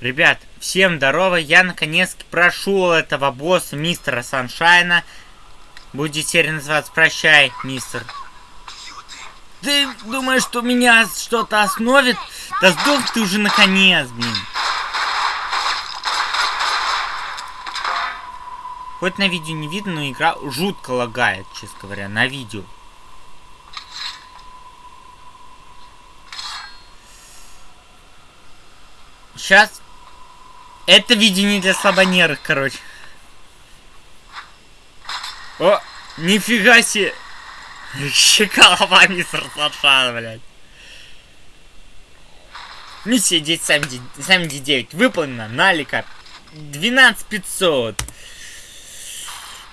Ребят, всем здорово, я наконец-таки прошел этого босса, мистера Саншайна. Будет серия называться «Прощай, мистер». Ты думаешь, что меня что-то остановит? Да сдох ты уже наконец, блин. Хоть на видео не видно, но игра жутко лагает, честно говоря, на видео. Сейчас это видение для слабонерых, короче. О, нифига себе. Щеколова мистер Сашан, блядь. Миссия 1079 выполнена. Налика 12500.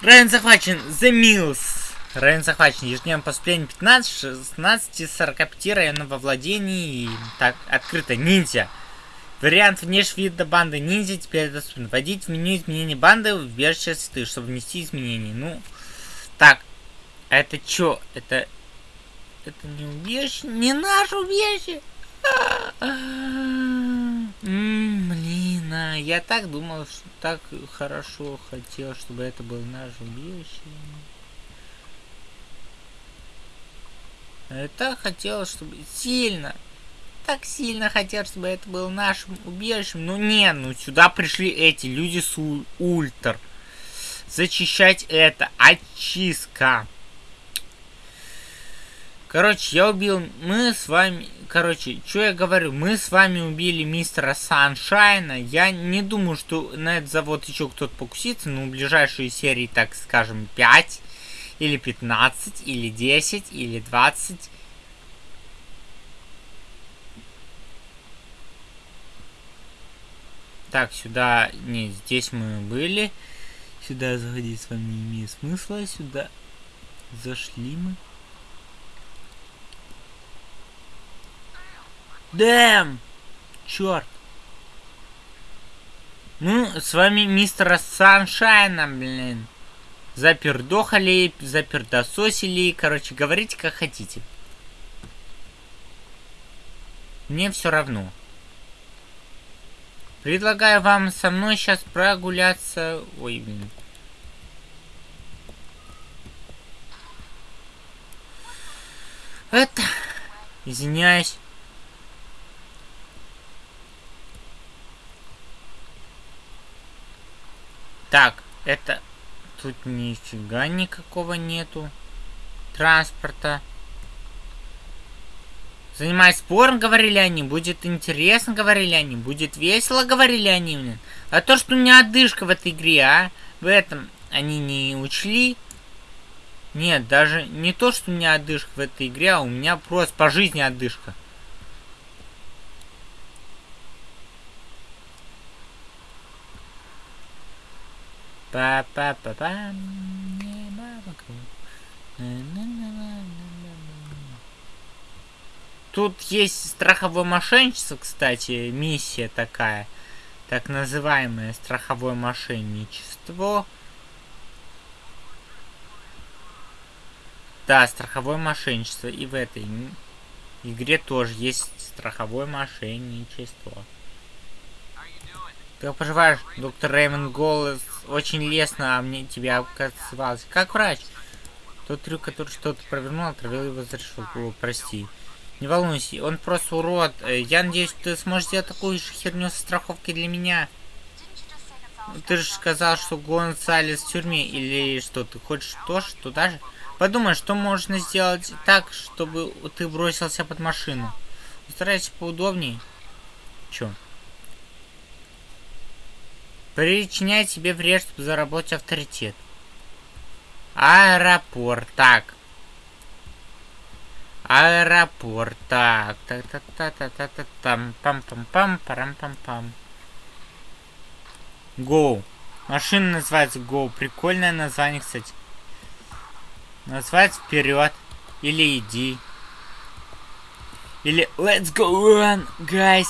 Район захвачен. The Mills. Район захвачен. Ежедневно поступление 15, 16, 45 районов во владении. Так, открыто. Ниндзя. Вариант внешнего вида банды ниндзя теперь доступен. Вводить в меню изменения банды в ты, чтобы внести изменения. Ну, так, это чё? Это... Это не убежище? Не наше убежище! Блин, а я так думал, что так хорошо хотел, чтобы это было наше убежище. Я так хотел, чтобы сильно, так сильно хотел, чтобы это было нашим убежищем. Ну не, ну сюда пришли эти люди с ультр. Зачищать это. Очистка. Короче, я убил... Мы с вами... Короче, что я говорю? Мы с вами убили мистера Саншайна. Я не думаю, что на этот завод еще кто-то покусится. Но в ближайшие серии, так скажем, 5 или 15, или 10, или 20 Так, сюда... Не, здесь мы были. Сюда заходить с вами не имеет смысла. Сюда зашли мы. Дэм! Черт! Ну, с вами мистера Саншайна, блин. Запердохали, запердососили. Короче, говорите как хотите. Мне все равно. Предлагаю вам со мной сейчас прогуляться... Ой, блин. Это... Извиняюсь. Так, это... Тут нифига никакого нету транспорта. Занимаясь спором, говорили они, будет интересно, говорили они, будет весело, говорили они, блин. А то, что у меня отдышка в этой игре, а, в этом они не учли. Нет, даже не то, что у меня отдышка в этой игре, а у меня просто по жизни отдышка. Па-па-па-пам. Тут есть страховое мошенничество, кстати, миссия такая. Так называемое страховое мошенничество. Да, страховое мошенничество. И в этой игре тоже есть страховое мошенничество. Как поживаешь, доктор Реймонд голос очень лестно, а мне тебя оказалось. Как врач? Тот трюк, который что-то провернул, отравил его за решетку. Прости. Не волнуйся, он просто урод. Э, я надеюсь, ты сможешь сделать такую же херню со страховкой для меня. Ты же сказал, что Гонсалес в тюрьме, или что, ты хочешь тоже туда же? Подумай, что можно сделать так, чтобы ты бросился под машину. Постарайся поудобнее. Чё? Причинять себе вред, чтобы заработать авторитет. Аэропорт. Так. Аэропорт. Так, так, так, так, так, так, так, там, пам, пам, пам, парам, пам, пам. Go. Машина называется Go. Прикольное название, кстати. Называется вперед. Или иди. Или let's go run, guys.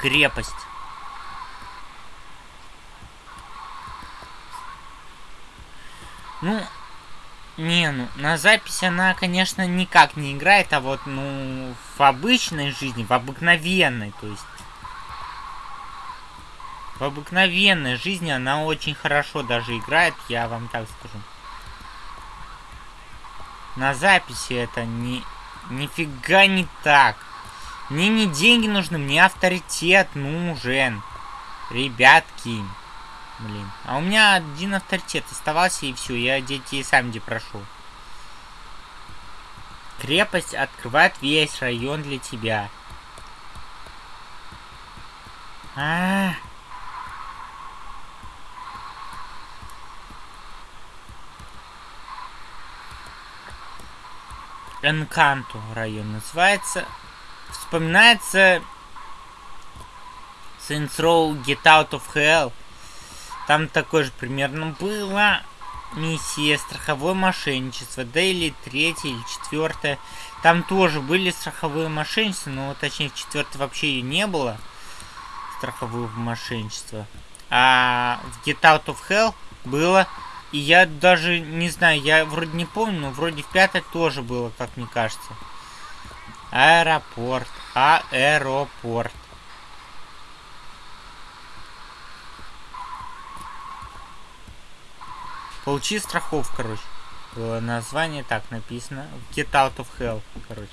Крепость. Ну, Не, ну, на запись она, конечно, никак не играет, а вот, ну, в обычной жизни, в обыкновенной, то есть... В обыкновенной жизни она очень хорошо даже играет, я вам так скажу. На записи это не... Нифига не так. Мне не деньги нужны, мне авторитет нужен. Ребятки. Блин. А у меня один авторитет оставался, и все. Я детей сам где прошу. Крепость открывает весь район для тебя. А, -а, -а. Энканту район называется. Вспоминается Saints Row Get Out of Hell. Там такое же примерно было. Миссия страховое мошенничество. Да или третья, или четвертая. Там тоже были страховые мошенничества, но точнее в четвертой вообще ее не было. Страховое мошенничество. А в Get Out of Hell было. И я даже не знаю, я вроде не помню, но вроде в пятой тоже было, как мне кажется. Аэропорт. Аэропорт. Получи страховку, короче. Название так написано. Get out of hell, короче.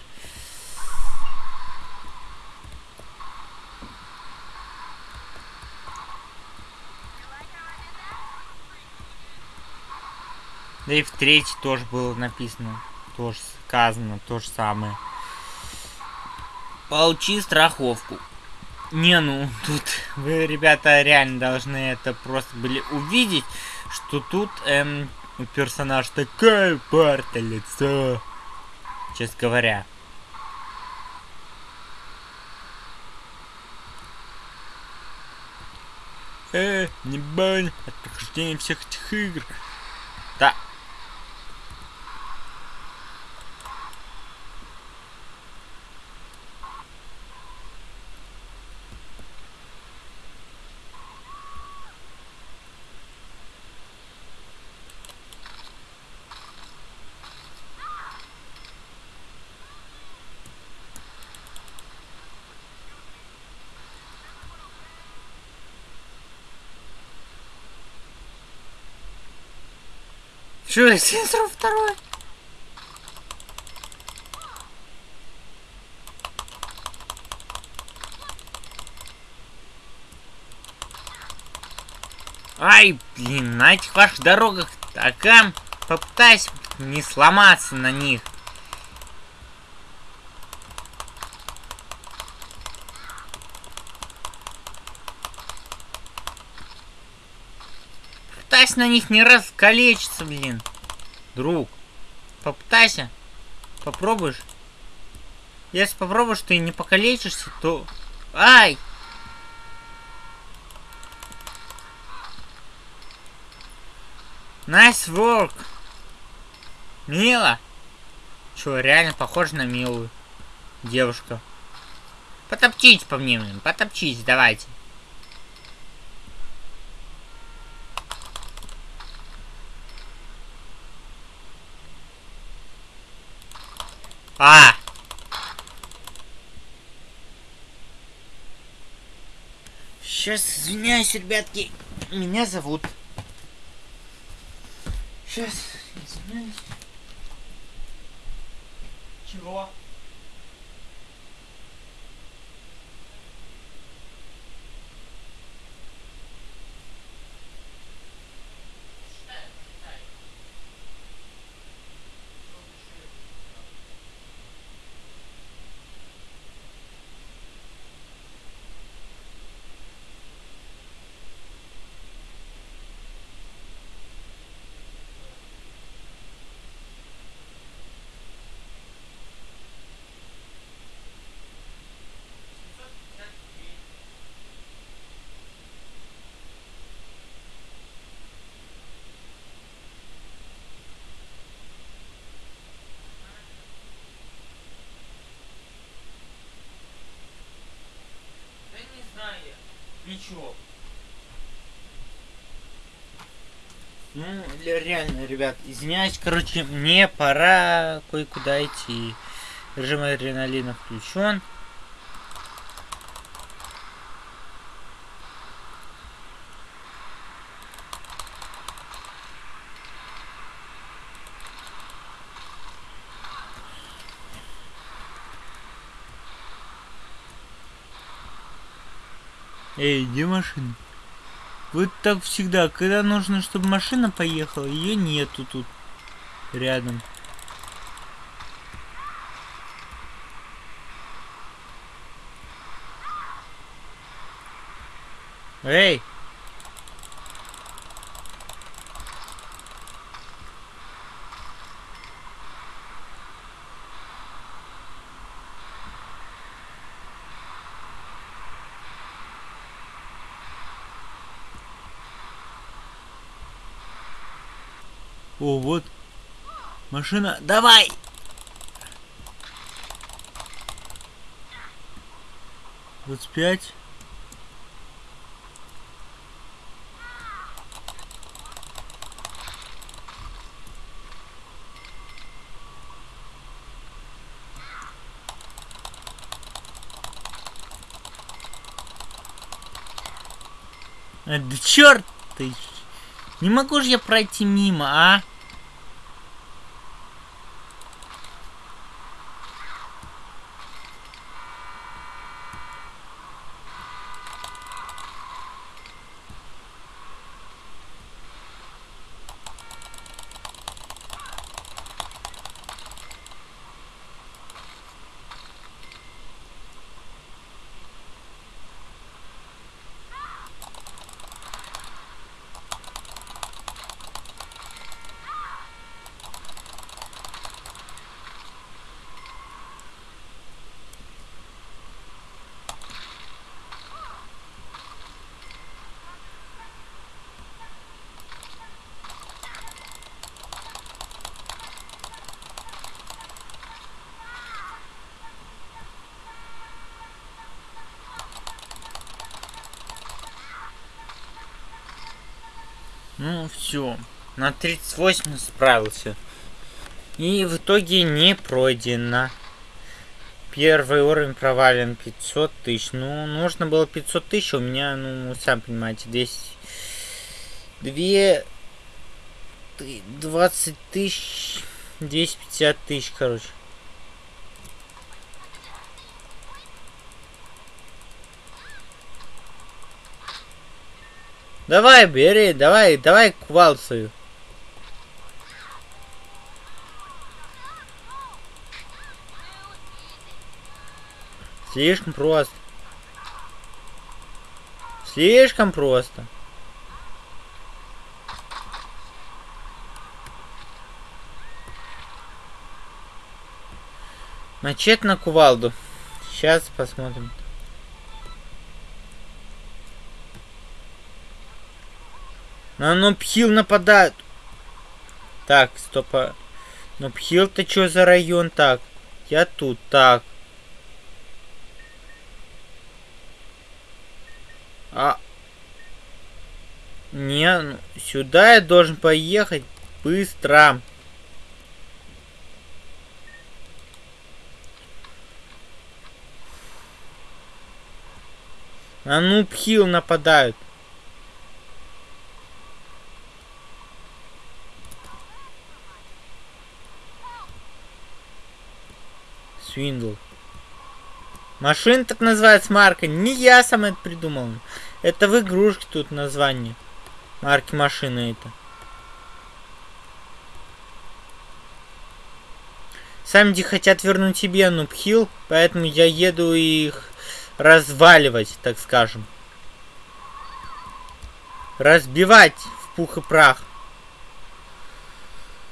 Да и в третий тоже было написано. Тоже сказано, то же самое. Получи страховку. Не, ну, тут вы, ребята, реально должны это просто были увидеть что тут эм, персонаж такая парта лицо. Честно говоря. Э, не бань от прохождения всех этих игр. Да, Что, сенсор второй? Ай, блин, на этих ваших дорогах такам попытайся не сломаться на них. Попытайся на них не раскалечиться, блин. Друг. Попытайся. Попробуешь. Если попробуешь, ты не покалечишься, то... Ай! Nice work! Мила! Чё, реально похоже на милую девушку. Потопчись по мне, блин, потопчись, давайте. А! Сейчас, извиняюсь, ребятки. Меня зовут. Сейчас, извиняюсь. Чего? Ничего. Ну, реально, ребят, извиняюсь, короче, мне пора кое-куда идти. Режим адреналина включен. Эй, где машина? Вот так всегда, когда нужно, чтобы машина поехала, ее нету тут рядом. Эй! О, вот. Машина. Давай! Двадцать пять. А, да черт ты! Не могу же я пройти мимо, а? Ну, все. На 38 справился. И в итоге не пройдено. Первый уровень провален 500 тысяч. Ну, нужно было 500 тысяч, у меня, ну, сам понимаете, 10... 2... 20 тысяч... 250 тысяч, короче. Давай, бери, давай, давай кувал свою. Слишком просто. Слишком просто. Начать на кувалду. Сейчас посмотрим. На Нопхил нападают. Так, стопа. Нопхил-то что за район? Так, я тут. Так. А... Не, ну, сюда я должен поехать быстро. На Нупхил нападают. Свиндл. Машина так называется марка. Не я сам это придумал. Это в игрушке тут название. Марки машины это. Самди хотят вернуть себе Нубхилл, поэтому я еду их разваливать, так скажем. Разбивать в пух и прах.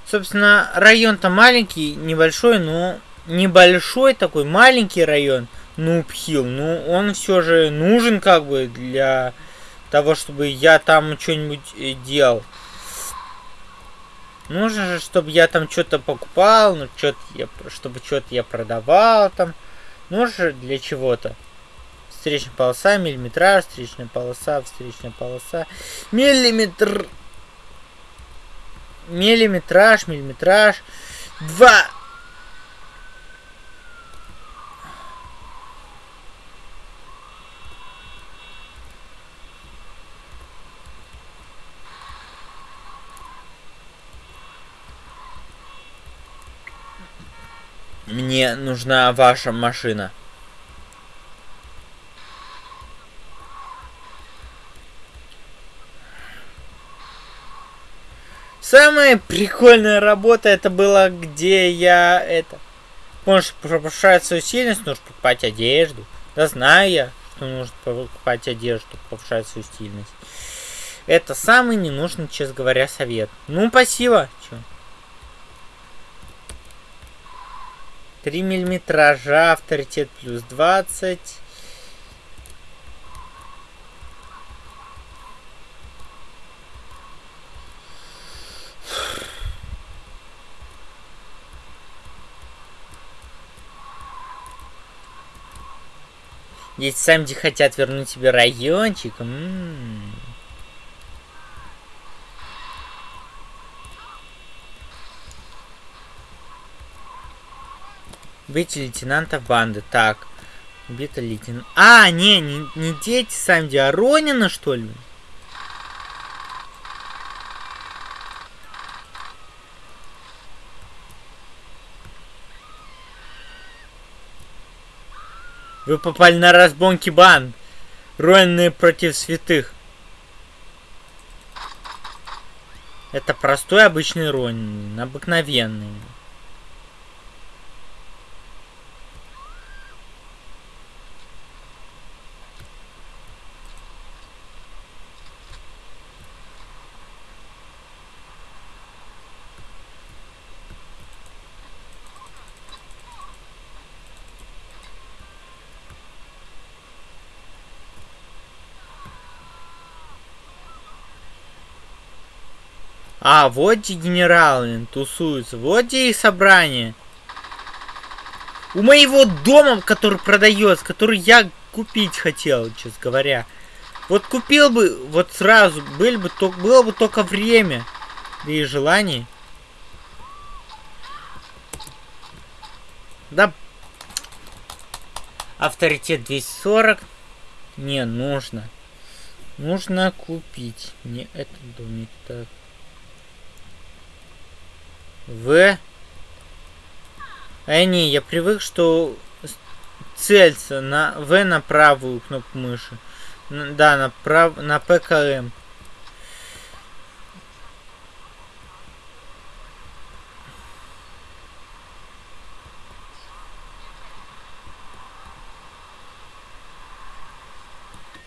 Собственно, район-то маленький, небольшой, но небольшой такой маленький район, Нубхилл, ну он все же нужен как бы для того, чтобы я там что-нибудь э, делал. Нужно же, чтобы я там что-то покупал, ну что-то я, чтобы что-то я продавал там. Нужно же для чего-то. Встречная полоса, миллиметраж, встречная полоса, встречная полоса, миллиметр. Миллиметраж, миллиметраж. Два. Мне нужна ваша машина. Самая прикольная работа это была, где я это... Можешь повышать свою сильность, нужно покупать одежду. Да знаю я, что нужно покупать одежду, повышать свою стильность. Это самый ненужный, честно говоря, совет. Ну, спасибо. Чё? 3 миллиметража, авторитет плюс 20. Здесь Сэмди хотят вернуть себе райончик. М -м -м. Быть лейтенанта банды. Так. Убита лейтенант. А, не, не, не дети Сэмди, а Ронина, что ли? Вы попали на разбонки банд. Ронины против святых. Это простой обычный Ронин. Обыкновенный. А, вот где генералы тусуются. Вот их собрание. У моего дома, который продается, который я купить хотел, честно говоря. Вот купил бы, вот сразу, было бы, то, было бы только время. И желание. Да. Авторитет 240. Не, нужно. Нужно купить. Не этот домик. Так. В. А не, я привык, что целься на В на правую кнопку мыши. Да, на, прав... на ПКМ.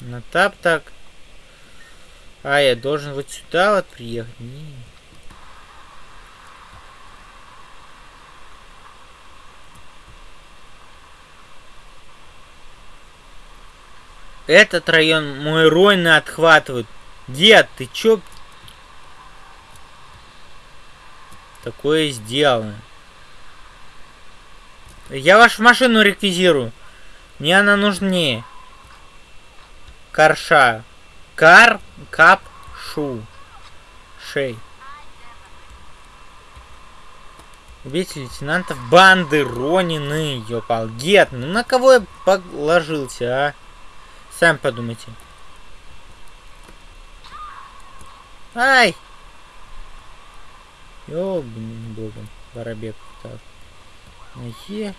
На тап так. А, я должен вот сюда вот приехать. Не. Этот район мой ройны отхватывают. Дед, ты чё? Такое сделано. Я вашу машину реквизирую. Мне она нужнее. Карша. Кар, кап, шу. Шей. Убейте лейтенантов банды Ронины, ёпал. Гет, ну на кого я положился, а? Сами подумайте. Ай! Ёбаным богом. Воробек. Так. На Е.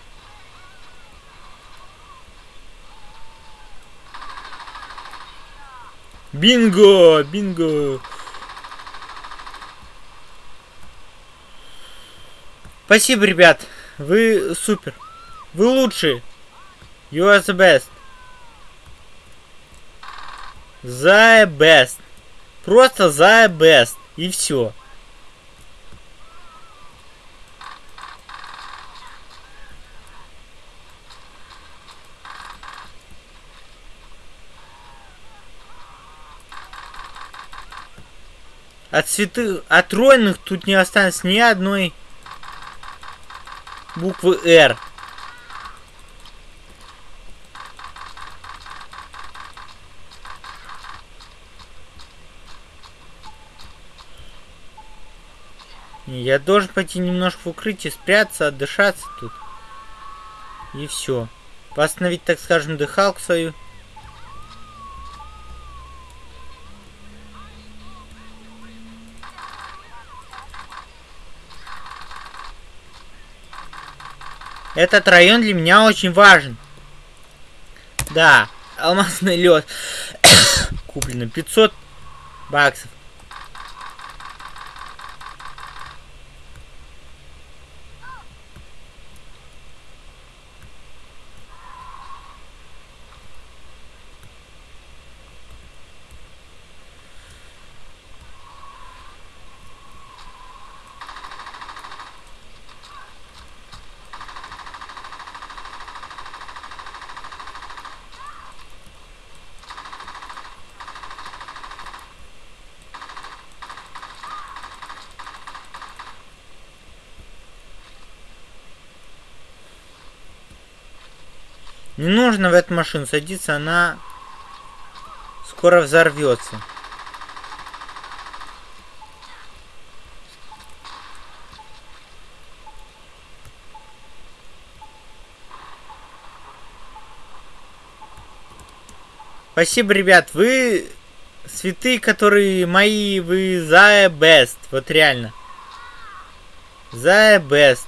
Бинго! Бинго! Спасибо, ребят. Вы супер. Вы лучшие. You are the best. The best. Просто the best. И все. От святых, от ройных тут не останется ни одной буквы R. Я должен пойти немножко в укрытие, спрятаться, отдышаться тут. И все. Восстановить, так скажем, дыхалку свою. Этот район для меня очень важен. Да, алмазный лед. Куплено 500 баксов. Не нужно в эту машину садиться, она скоро взорвется. Спасибо, ребят, вы святые, которые мои, вы the best, вот реально. The best.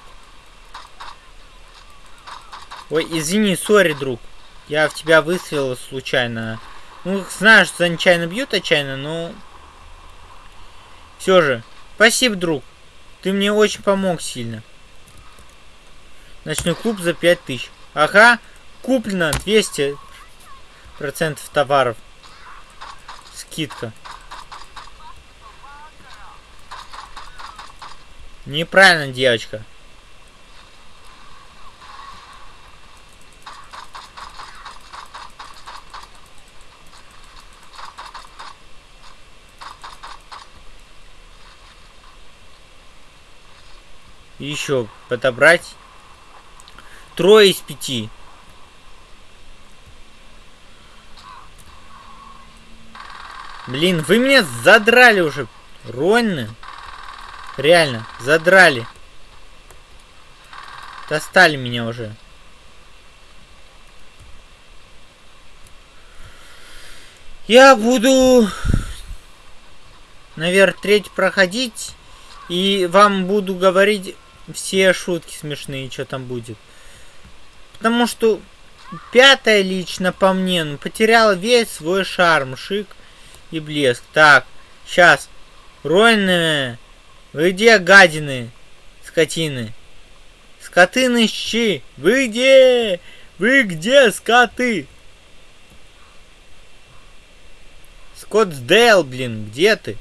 Ой, извини, сори, друг. Я в тебя выстрелил случайно. Ну, знаю, что нечаянно бьют отчаянно, но... Все же. Спасибо, друг. Ты мне очень помог сильно. Ночной клуб за 5000. Ага, куплено 200 процентов товаров. Скидка. Неправильно, девочка. Еще подобрать. Трое из пяти. Блин, вы меня задрали уже. Рольно. Реально, задрали. Достали меня уже. Я буду, наверное, треть проходить. И вам буду говорить все шутки смешные, что там будет. Потому что пятая лично по мне, ну, потеряла весь свой шарм, шик и блеск. Так, сейчас. Ройные, вы где, гадины, скотины? Скотины щи, вы где? Вы где, скоты? Скоттсдейл, блин, где ты?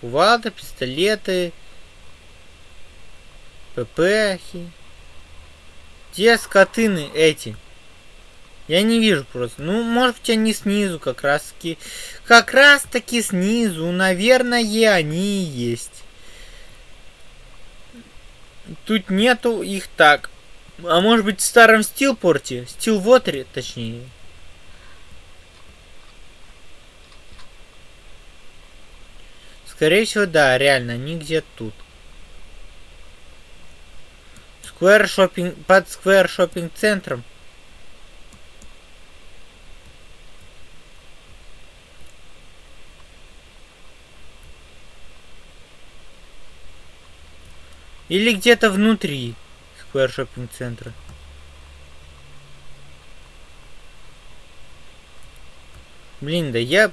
Кувалда, пистолеты, ППхи. Где скотыны эти? Я не вижу просто. Ну, может быть, они снизу как раз таки. Как раз таки снизу. Наверное, они и есть. Тут нету их так. А может быть в старом стилпорте? Стилвотере, точнее. Скорее всего, да, реально, они где тут. Сквер шопинг под сквер шопинг центром. Или где-то внутри сквер шопинг центра. Блин, да я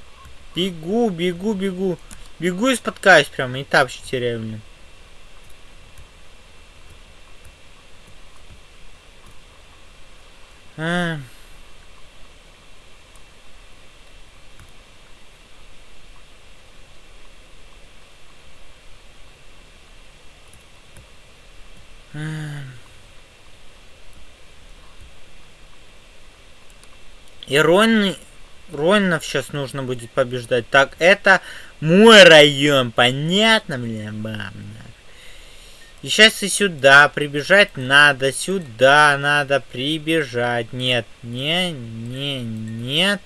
бегу, бегу, бегу. Бегу и споткаюсь прямо, и тапчи теряю, блин. А. А. Иронный Роннов сейчас нужно будет побеждать. Так, это мой район, понятно, блин, бам. И сейчас и сюда прибежать надо, сюда надо прибежать. Нет, не, не, нет.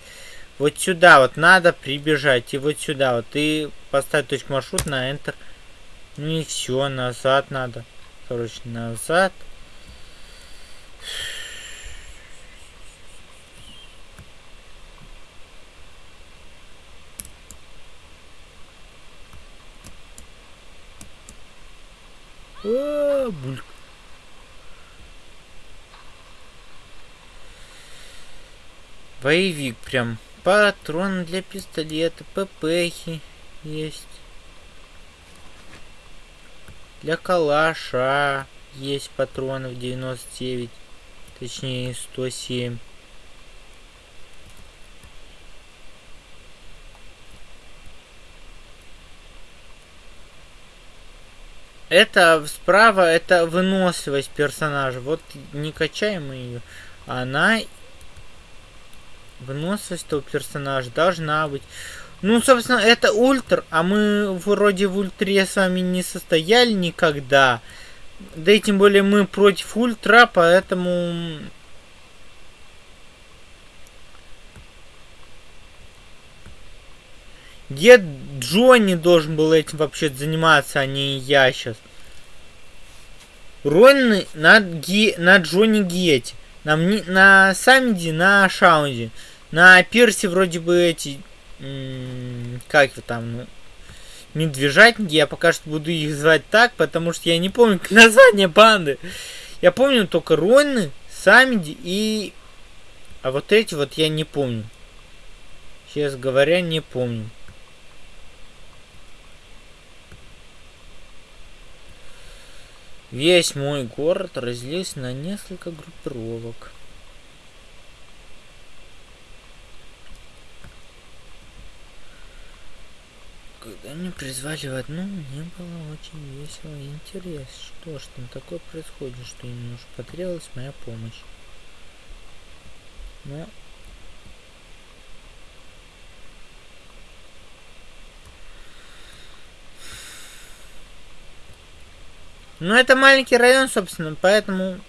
Вот сюда вот надо прибежать. И вот сюда вот. И поставить точку маршрут на Enter Ну и все, назад надо. Короче, назад. А, бульк. Боевик прям. Патрон для пистолета, ППхи есть. Для калаша есть патронов 99. Точнее 107. Это справа, это выносливость персонажа. Вот не качаем мы ее. Она выносливость этого персонажа должна быть. Ну, собственно, это ультр, а мы вроде в ультре с вами не состояли никогда. Да и тем более мы против ультра, поэтому... Дед Джонни должен был этим вообще заниматься, а не я сейчас. Ронны на, Ги, на Джонни Гете. На, на Самиде, на Шаунде. На Пирсе вроде бы эти... Как там, ну, медвежатники, я пока что буду их звать так, потому что я не помню название банды. Я помню только Ронны, Самиди и... А вот эти вот я не помню. Честно говоря, не помню. Весь мой город разделился на несколько группировок. Когда меня призвали в одну, мне было очень весело и интересно. Что ж там такое происходит, что им уж потребовалась моя помощь. Но Ну, это маленький район, собственно, поэтому...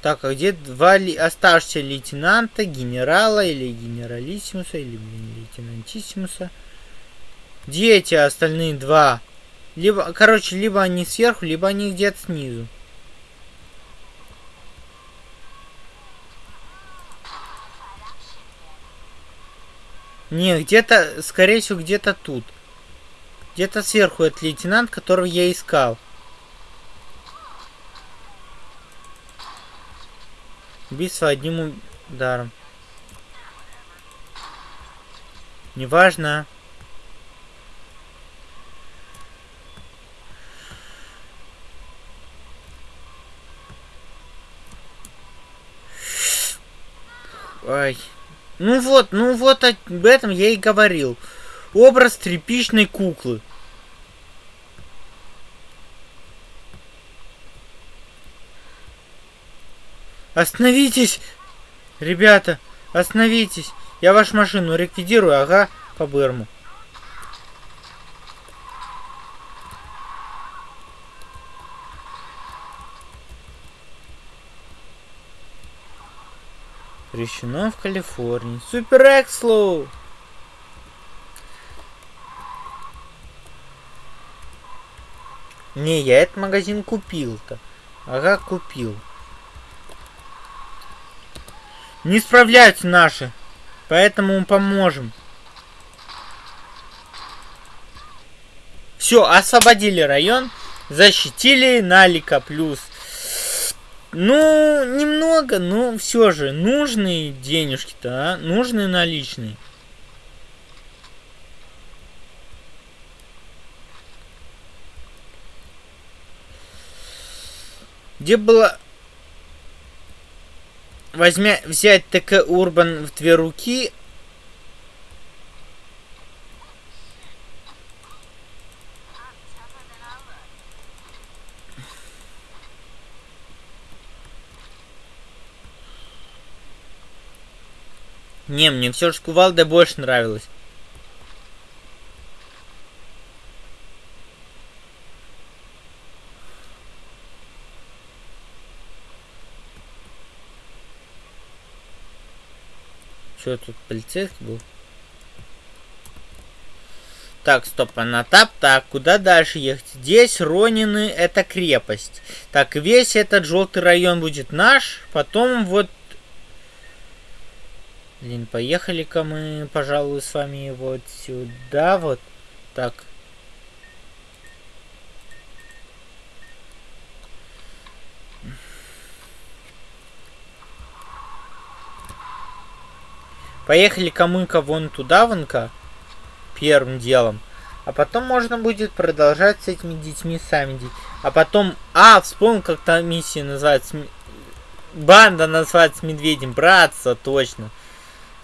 Так, а где два ли... оставшихся лейтенанта, генерала или генералиссимуса, или, лейтенантиссимуса? Где эти остальные два? Либо, короче, либо они сверху, либо они где-то снизу. Не, где-то, скорее всего, где-то тут. Где-то сверху этот лейтенант, которого я искал. Убийство одним ударом. Неважно. Ай. Ну вот, ну вот об этом я и говорил. Образ тряпичной куклы. Остановитесь! Ребята, остановитесь! Я вашу машину ликвидирую, ага, по Берму. Запрещено в Калифорнии. Супер Экслоу! Не, я этот магазин купил-то. Ага, купил. Не справляются наши. Поэтому мы поможем. Все, освободили район. Защитили Налика плюс. Ну, немного, но все же. Нужные денежки-то, а? Нужные наличные. Где было возьмя, взять ТК Урбан в две руки. Не, мне все же кувалда больше нравилось. Что тут полицейский был? Так, стоп, а на тап. Так, куда дальше ехать? Здесь Ронины это крепость. Так, весь этот желтый район будет наш. Потом вот... Блин, поехали-ка мы, пожалуй, с вами вот сюда вот. Так. Поехали-ка мы-ка вон туда, вон-ка первым делом. А потом можно будет продолжать с этими детьми сами. А потом... А, вспомнил, как та миссия называется. Банда называется Медведем. Братство, точно.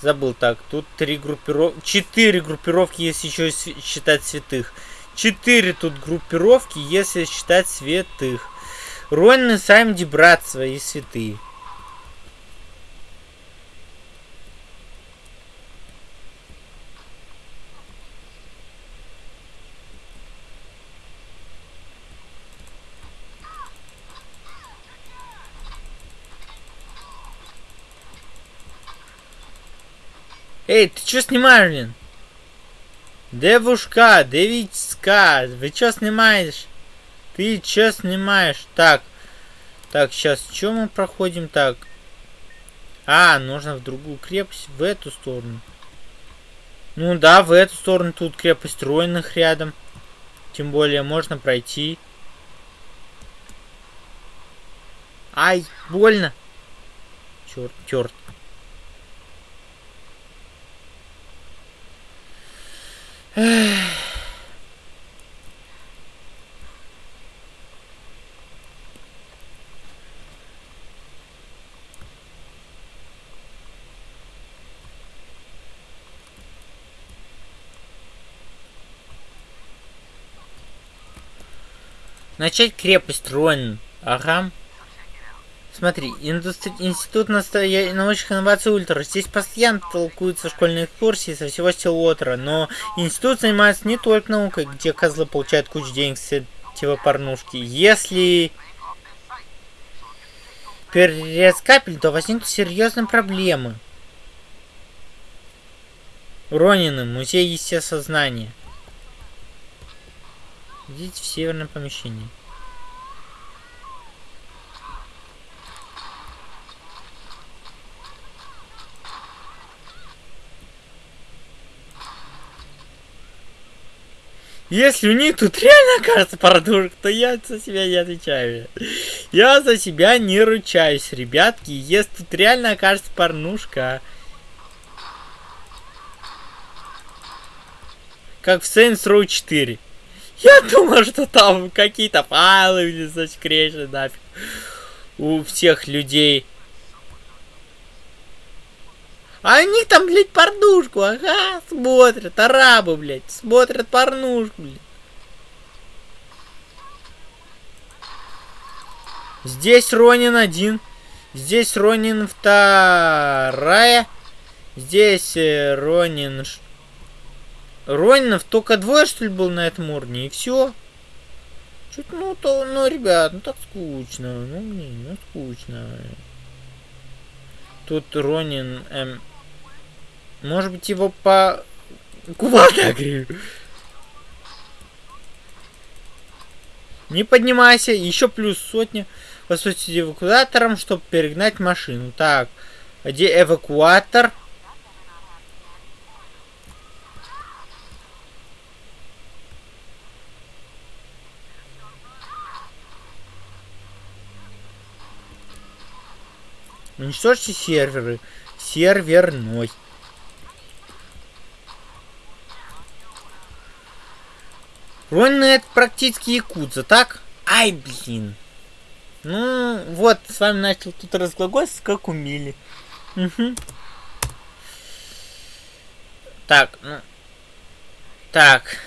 Забыл так. Тут три группировки... Четыре группировки, если еще считать святых. Четыре тут группировки, если считать святых. Ронны, Самди, братство и святые. Эй, ты что снимаешь, блин? Девушка, девичка, вы что снимаешь? Ты что снимаешь? Так, так, сейчас, что мы проходим? Так, а, нужно в другую крепость, в эту сторону. Ну да, в эту сторону тут крепость Ройных рядом. Тем более можно пройти. Ай, больно. Черт, черт. Начать крепость Рон. Ага. Смотри, институт настоя... научных инноваций Ультра. Здесь постоянно толкуются школьные экскурсии со всего Стилотера, но институт занимается не только наукой, где козлы получают кучу денег с этого порнушки. Если перерез капель, то возникнут серьезные проблемы. Ронины, музей естествознания. Идите в северное помещение. Если у них тут реально окажется продукт, то я за себя не отвечаю. Я за себя не ручаюсь, ребятки. Если тут реально окажется порнушка. Как в Saints Row 4. Я думал, что там какие-то файлы или засекречены нафиг. У всех людей. А они там, блядь, порнушку, ага, смотрят, арабы, блядь, смотрят порнушку, блядь. Здесь Ронин один. Здесь Ронин вторая. Здесь э, Ронин... Ронинов только двое, что ли, был на этом уровне, и все. Чуть, ну, то, ну, ребят, ну так скучно. Ну, блин, ну скучно. Тут Ронин, эм, может быть, его по... Куда Не поднимайся, еще плюс сотня. Воспользуйтесь эвакуатором, чтобы перегнать машину. Так, где эвакуатор? Уничтожьте серверы. Серверной. Ронна это практически якудза, так? Ай, блин. Ну, вот, с вами начал тут разглагольствовать, как умели. Угу. Так, ну... Так,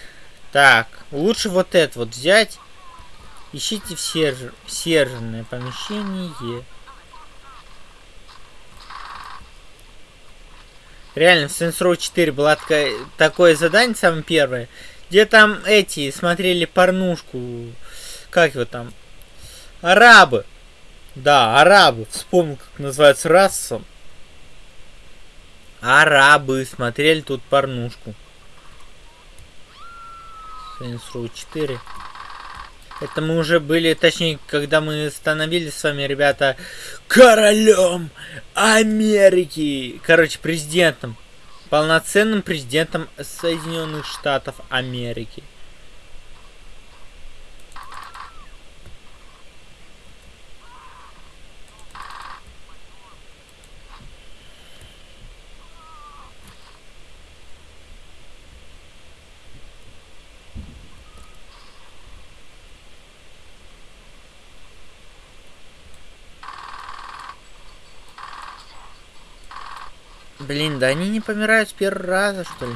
так. Лучше вот это вот взять. Ищите в сервер, серверное помещение. Реально, в Saints Row 4 было такое задание, самое первое. Где там эти смотрели порнушку. Как его там? Арабы. Да, арабы. Вспомнил, как называется раса. Арабы смотрели тут порнушку. Saints Row 4. Это мы уже были, точнее, когда мы становились с вами, ребята, королем Америки. Короче, президентом. Полноценным президентом Соединенных Штатов Америки. Блин, да они не помирают с первого раза, что ли?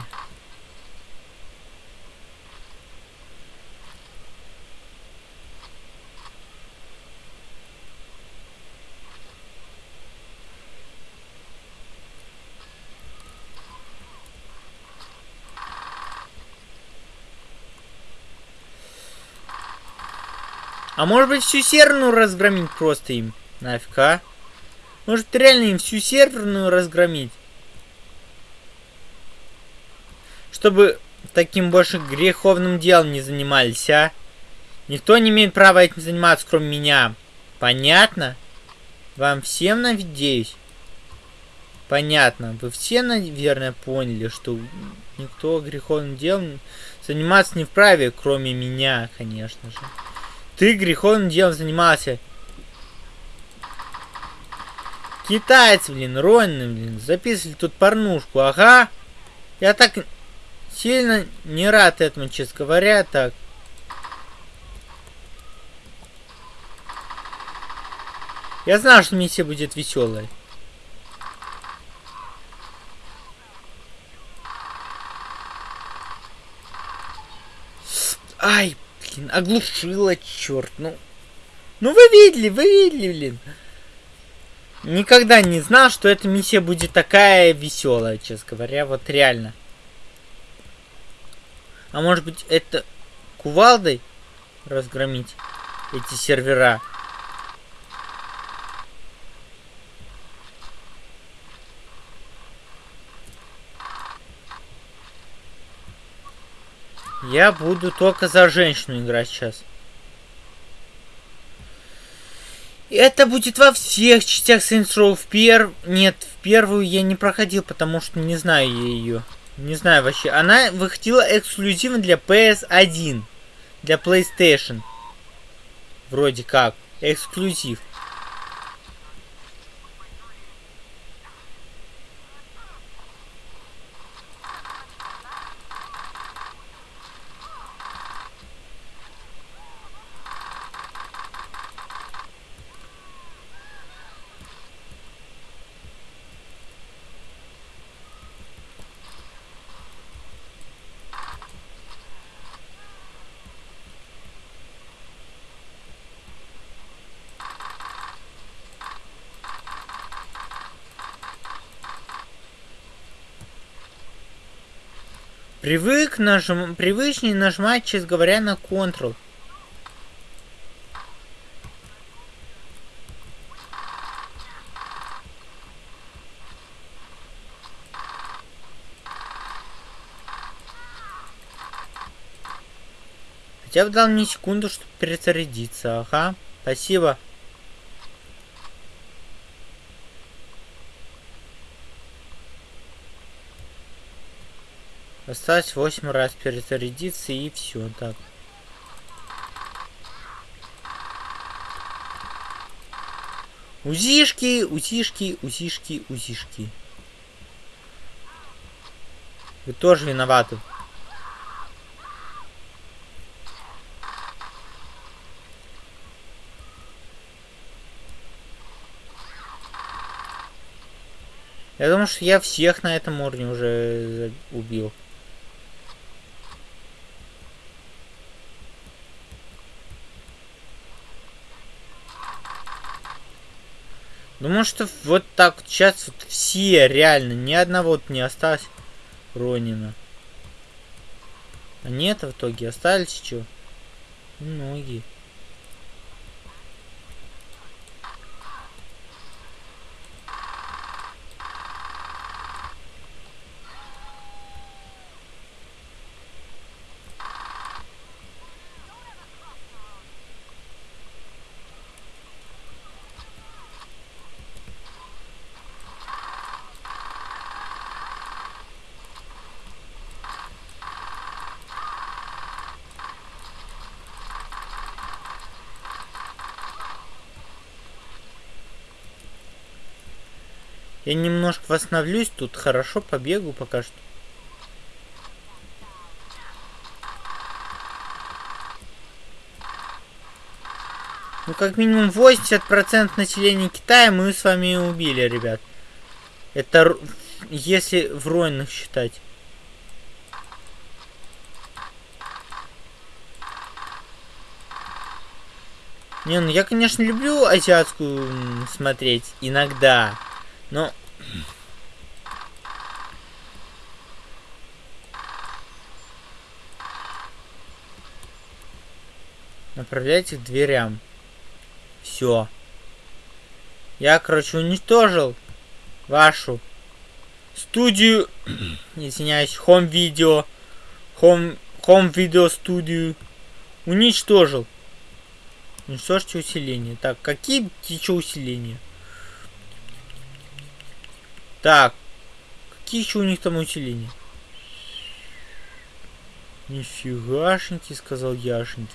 А может быть всю серверную разгромить просто им? Нафиг, а? Может реально им всю серверную разгромить? Чтобы таким больше греховным делом не занимались, а? Никто не имеет права этим заниматься, кроме меня. Понятно? Вам всем, надеюсь? Понятно. Вы все, наверное, поняли, что никто греховным делом заниматься не вправе, кроме меня, конечно же. Ты греховным делом занимался. Китайцы, блин, Ронны, блин, записывали тут порнушку, ага. Я так Сильно не рад этому, честно говоря, так. Я знал, что миссия будет веселой. Ай, блин, оглушила, черт, ну. Ну вы видели, вы видели, блин. Никогда не знал, что эта миссия будет такая веселая, честно говоря, вот реально. А может быть это кувалдой разгромить эти сервера? Я буду только за женщину играть сейчас. Это будет во всех частях Saints Row. В пер... Нет, в первую я не проходил, потому что не знаю ее. Не знаю вообще. Она выходила эксклюзивно для PS1. Для PlayStation. Вроде как. Эксклюзив. Привык нажим... Привычнее нажимать, честно говоря, на Ctrl. Хотя бы дал мне секунду, чтобы перезарядиться. Ага, спасибо. Осталось 8 раз перезарядиться и все, так. Узишки, узишки, узишки, узишки. Вы тоже виноваты. Я думаю, что я всех на этом уровне уже убил. Думаю, что вот так сейчас вот все реально, ни одного вот не осталось Ронина. А нет, в итоге остались что? Многие. Я немножко восстановлюсь тут, хорошо побегу пока что. Ну, как минимум 80% населения Китая мы с вами убили, ребят. Это если в войнах считать. Не, ну я, конечно, люблю азиатскую смотреть иногда, но... Направляйте к дверям. Все. Я, короче, уничтожил вашу студию, извиняюсь, хом видео, хом, хом видео студию. Уничтожил. Уничтожьте усиление. Так, какие еще усиления? Так, какие еще у них там усиления? Нифигашеньки, сказал Яшеньки.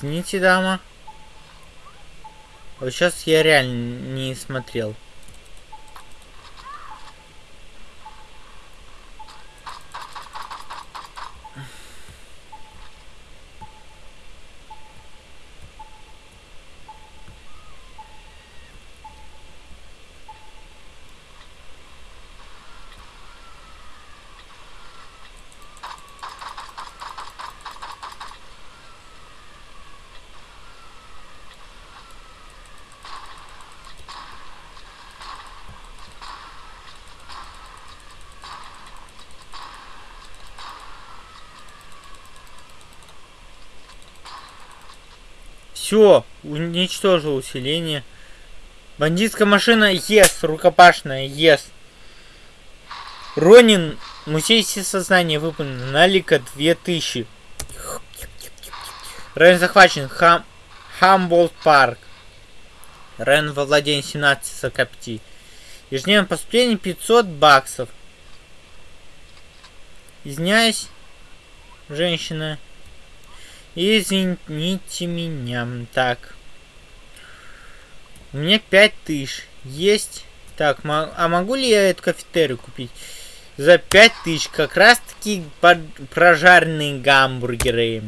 Извините, дама. Вот сейчас я реально не смотрел. Все, уничтожил усиление. Бандитская машина, ес, рукопашная, ес. Ронин, музей всесознания выполнен, налика 2000. Район захвачен, Хам... Хамболт парк. Район во владении 17 закопти. Ежедневное поступление 500 баксов. Извиняюсь, женщина. Извините меня. Так. У меня 5000 есть. Так, а могу ли я эту кафетерию купить? За 5000 как раз таки прожаренные гамбургеры.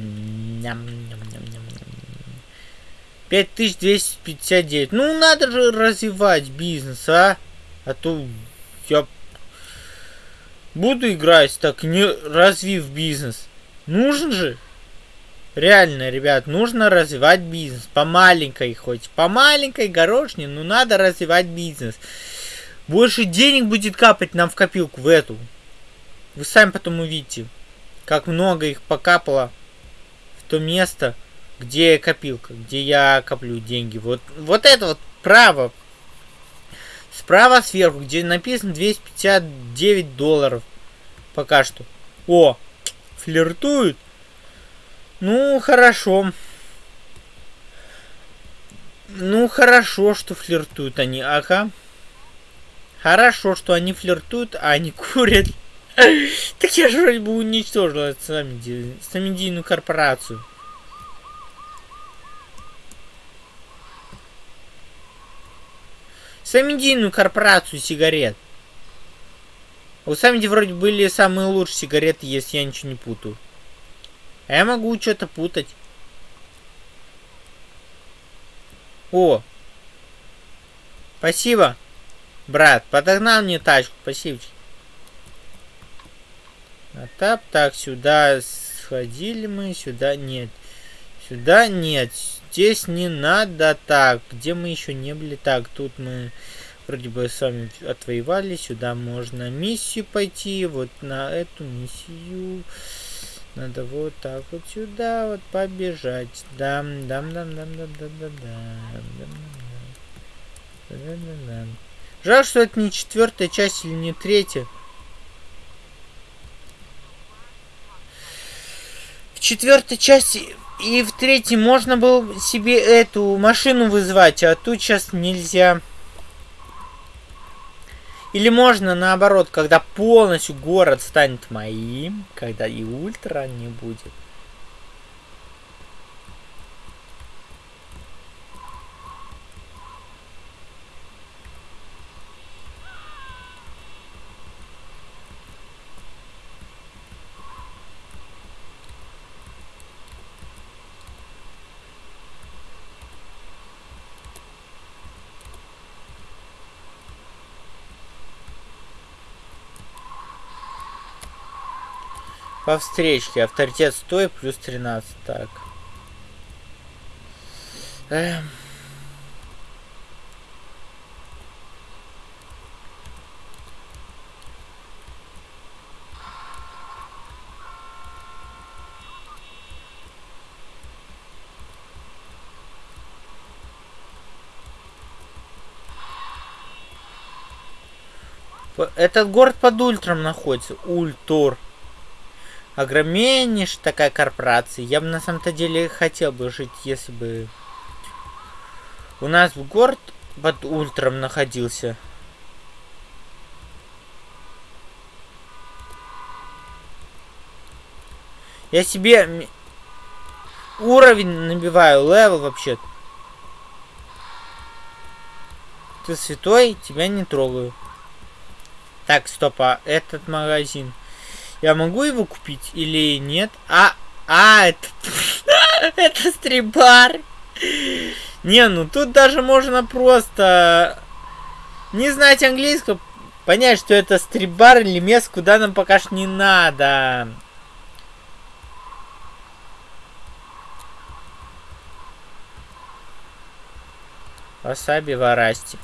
5259. Ну, надо же развивать бизнес, а? А то я буду играть так, не развив бизнес. Нужен же. Реально, ребят, нужно развивать бизнес. По маленькой хоть. По маленькой горошне, но надо развивать бизнес. Больше денег будет капать нам в копилку, в эту. Вы сами потом увидите, как много их покапало в то место, где копилка, где я коплю деньги. Вот, вот это вот право. Справа сверху, где написано 259 долларов. Пока что. О, флиртуют. Ну, хорошо. Ну, хорошо, что флиртуют они. Ага. Хорошо, что они флиртуют, а они курят. Так я же вроде бы уничтожил самедийную корпорацию. Самедийную корпорацию сигарет. У Самеди вроде были самые лучшие сигареты, если я ничего не путаю. А я могу что-то путать. О! Спасибо, брат. Подогнал мне тачку. Спасибо. А так, так, сюда сходили мы, сюда нет. Сюда нет. Здесь не надо так. Где мы еще не были? Так, тут мы вроде бы с вами отвоевали. Сюда можно миссию пойти. Вот на эту миссию. Надо вот так вот сюда вот побежать. Дам, дам, дам, дам, дам, дам, дам, дам, дам, дам, дам. Жаль, что это не четвертая часть или не третья. В четвертой части и в третьей можно было себе эту машину вызвать, а тут сейчас нельзя. Или можно наоборот, когда полностью город станет моим, когда и ультра не будет. По встречке. Авторитет 100 плюс 13. Так. Эм. Этот город под ультром находится. Ультур огромнейшая такая корпорация. Я бы на самом-то деле хотел бы жить, если бы у нас в город под ультром находился. Я себе уровень набиваю, level вообще. -то. Ты святой, тебя не трогаю. Так, стоп, а этот магазин. Я могу его купить или нет? А, а, это, это стрибар. Не, ну тут даже можно просто не знать английского, понять, что это стрибар или место, куда нам пока что не надо. Васаби Варасти.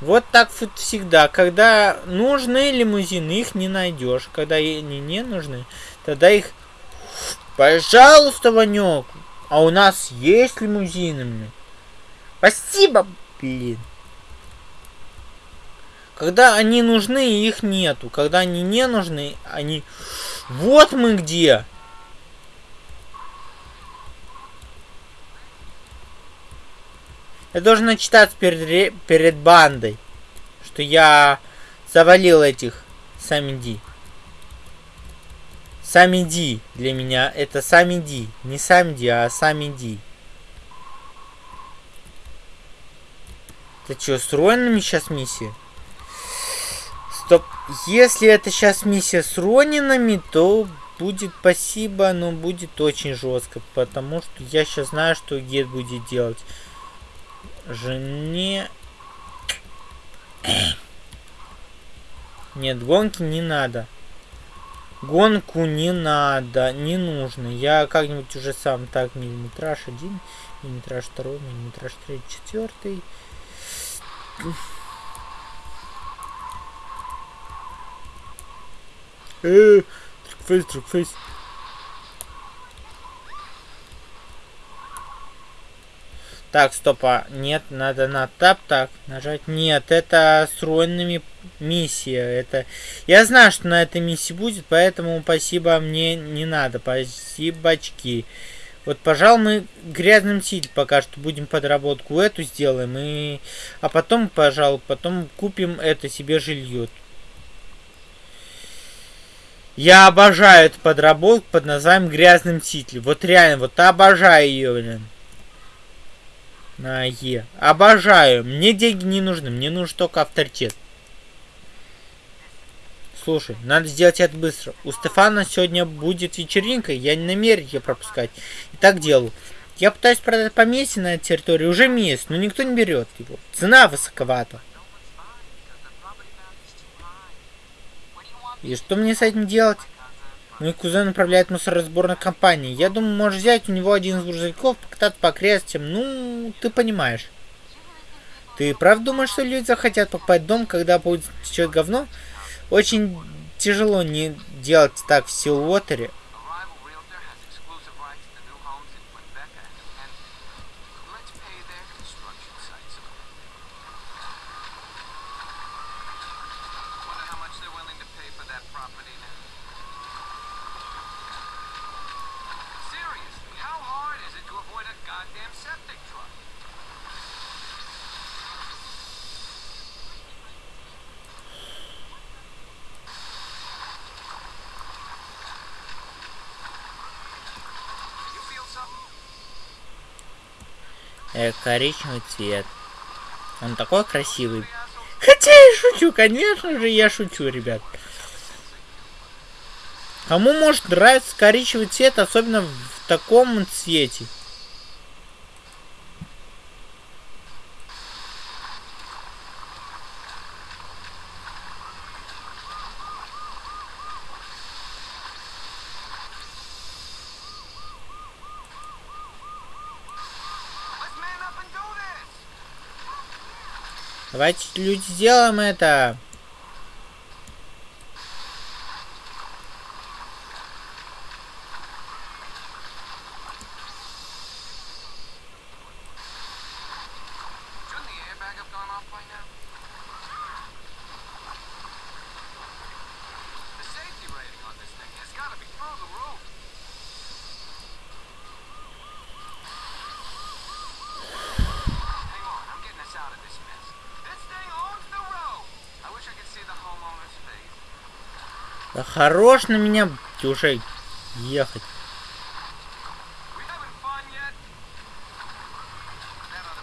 Вот так вот всегда. Когда нужны лимузины, их не найдешь. Когда они не нужны, тогда их... Пожалуйста, Ванек. А у нас есть лимузины. Спасибо, блин. Когда они нужны, их нету. Когда они не нужны, они... Вот мы где. Я должен читать перед, перед бандой, что я завалил этих Самиди. Самиди для меня это Самиди. Не Самиди, а Самиди. Это что, с Ронинами сейчас миссия? Стоп. Если это сейчас миссия с Ронинами, то будет спасибо, но будет очень жестко. Потому что я сейчас знаю, что Гет будет делать жене... Нет, гонки не надо. Гонку не надо, не нужно. Я как-нибудь уже сам так миллиметраж один, миллиметраж второй, миллиметраж третий, четвертый. Э, трикфейс, трикфейс. Так, стопа. Нет, надо на тап так нажать. Нет, это с руинами миссия. Это... Я знаю, что на этой миссии будет, поэтому спасибо мне не надо. Спасибо, очки. Вот, пожалуй, мы грязным силь пока что будем подработку эту сделаем. И... А потом, пожалуй, потом купим это себе жилье. Я обожаю эту подработку под названием грязным ситлем. Вот реально, вот обожаю ее, блин на Е. Обожаю. Мне деньги не нужны. Мне нужен только авторитет. Слушай, надо сделать это быстро. У Стефана сегодня будет вечеринка, я не намерен ее пропускать. И так делаю. Я пытаюсь продать поместье на этой территории уже месяц, но никто не берет его. Цена высоковата. И что мне с этим делать? Мой кузен управляет мусоросборной компанией. Я думаю, можешь взять у него один из грузовиков, покататься по окрестностям. Ну, ты понимаешь. Ты правда думаешь, что люди захотят покупать дом, когда будет течет говно? Очень тяжело не делать так в Силуотере. Коричневый цвет. Он такой красивый. Хотя я шучу, конечно же, я шучу, ребят. Кому может нравиться коричневый цвет, особенно в таком цвете? Давайте, люди, сделаем это. Хорош на меня уже ехать.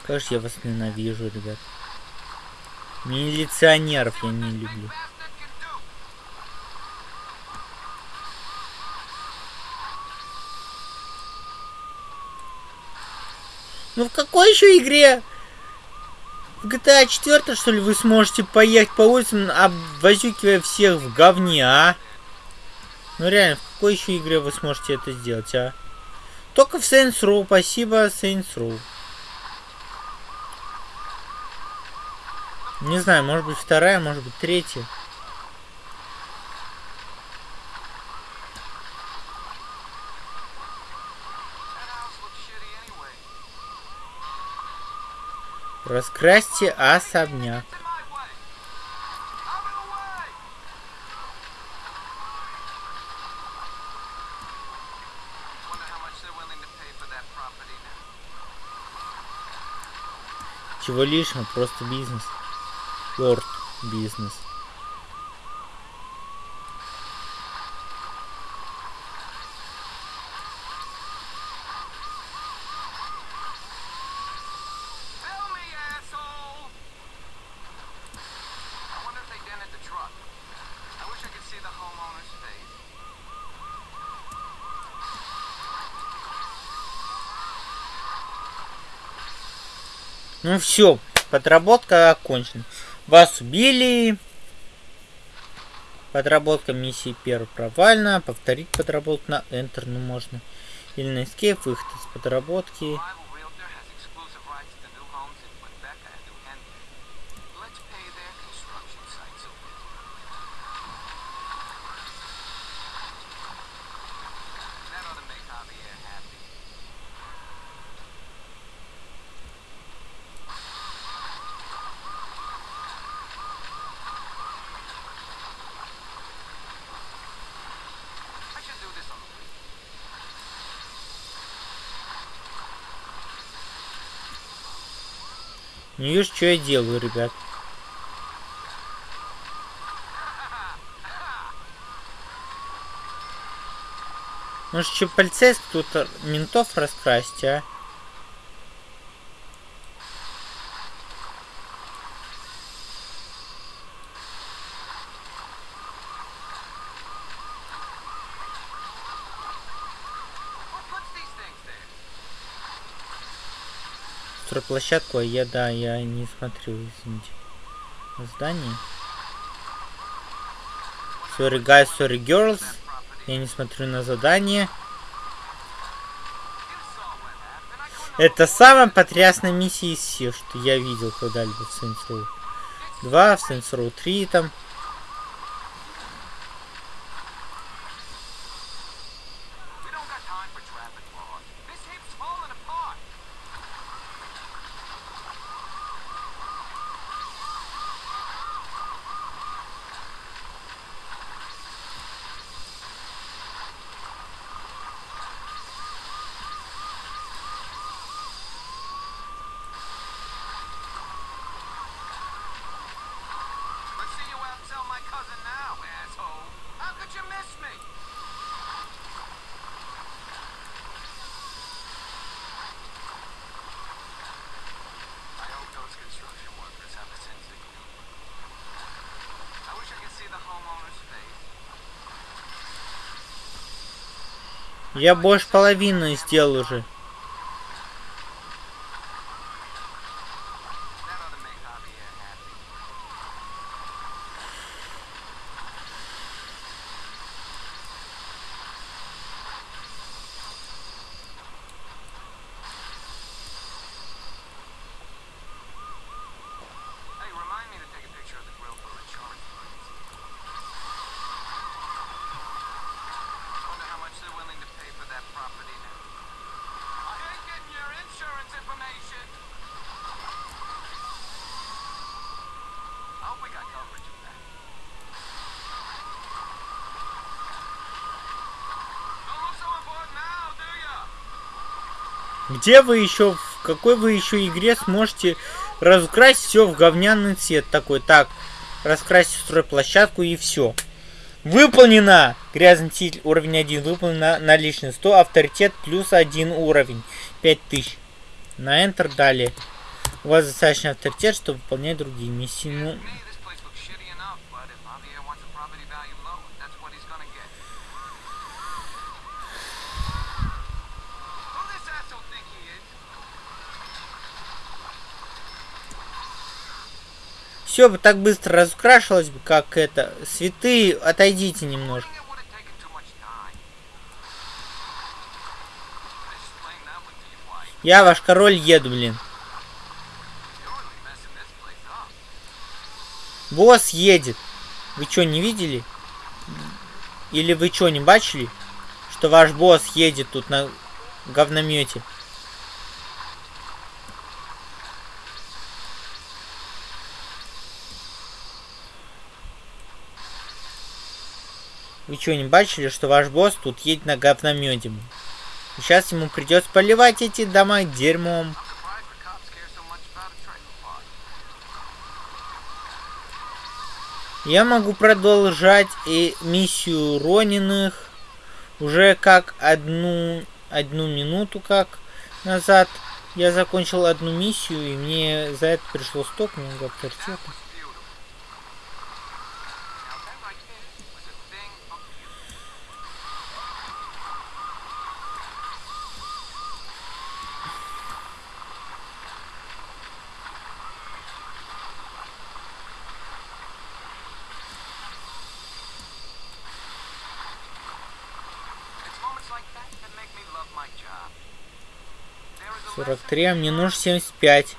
Как же я вас ненавижу, ребят. Милиционеров я не люблю. Ну в какой еще игре? В GTA 4, что ли, вы сможете поехать по улицам, обвозюкивая всех в говне, а? Ну реально, в какой еще игре вы сможете это сделать, а? Только в Saints Row, спасибо Saints Row. Не знаю, может быть вторая, может быть третья. Раскрасьте особняк. Чего лишнего, просто бизнес. Лорд бизнес. Ну все, подработка окончена. Вас убили. Подработка миссии первой провальна. Повторить подработку на Enter, ну можно. Или на Escape, выход из подработки. Не вижу, что я делаю, ребят. Может, что полицейский тут ментов раскрасить, а? Площадку, а я, да, я не смотрю, извините. Здание. Sorry guys, sorry girls. Я не смотрю на задание. Это самая потрясная миссия из всех, что я видел когда-либо в Saints Row 2, в Saints Row 3 там. Я больше половины сделал уже. Где вы еще, в какой вы еще игре сможете разукрасить все в говняный цвет такой? Так, раскрасить стройплощадку и все. Выполнено! Грязный стиль уровень 1 выполнено на личный 100, авторитет плюс 1 уровень, 5000. На Enter далее. У вас достаточно авторитет, чтобы выполнять другие миссии. Ну, все бы так быстро разукрашивалось бы, как это. Святые, отойдите немножко. Я ваш король еду, блин. Босс едет. Вы что, не видели? Или вы что, не бачили? Что ваш босс едет тут на говномете? Вы что, не бачили, что ваш босс тут едет на говномете? Сейчас ему придется поливать эти дома дерьмом. Я могу продолжать и миссию Рониных уже как одну, одну минуту как назад. Я закончил одну миссию, и мне за это пришло столько много авторитета. 43, а мне нужно 75.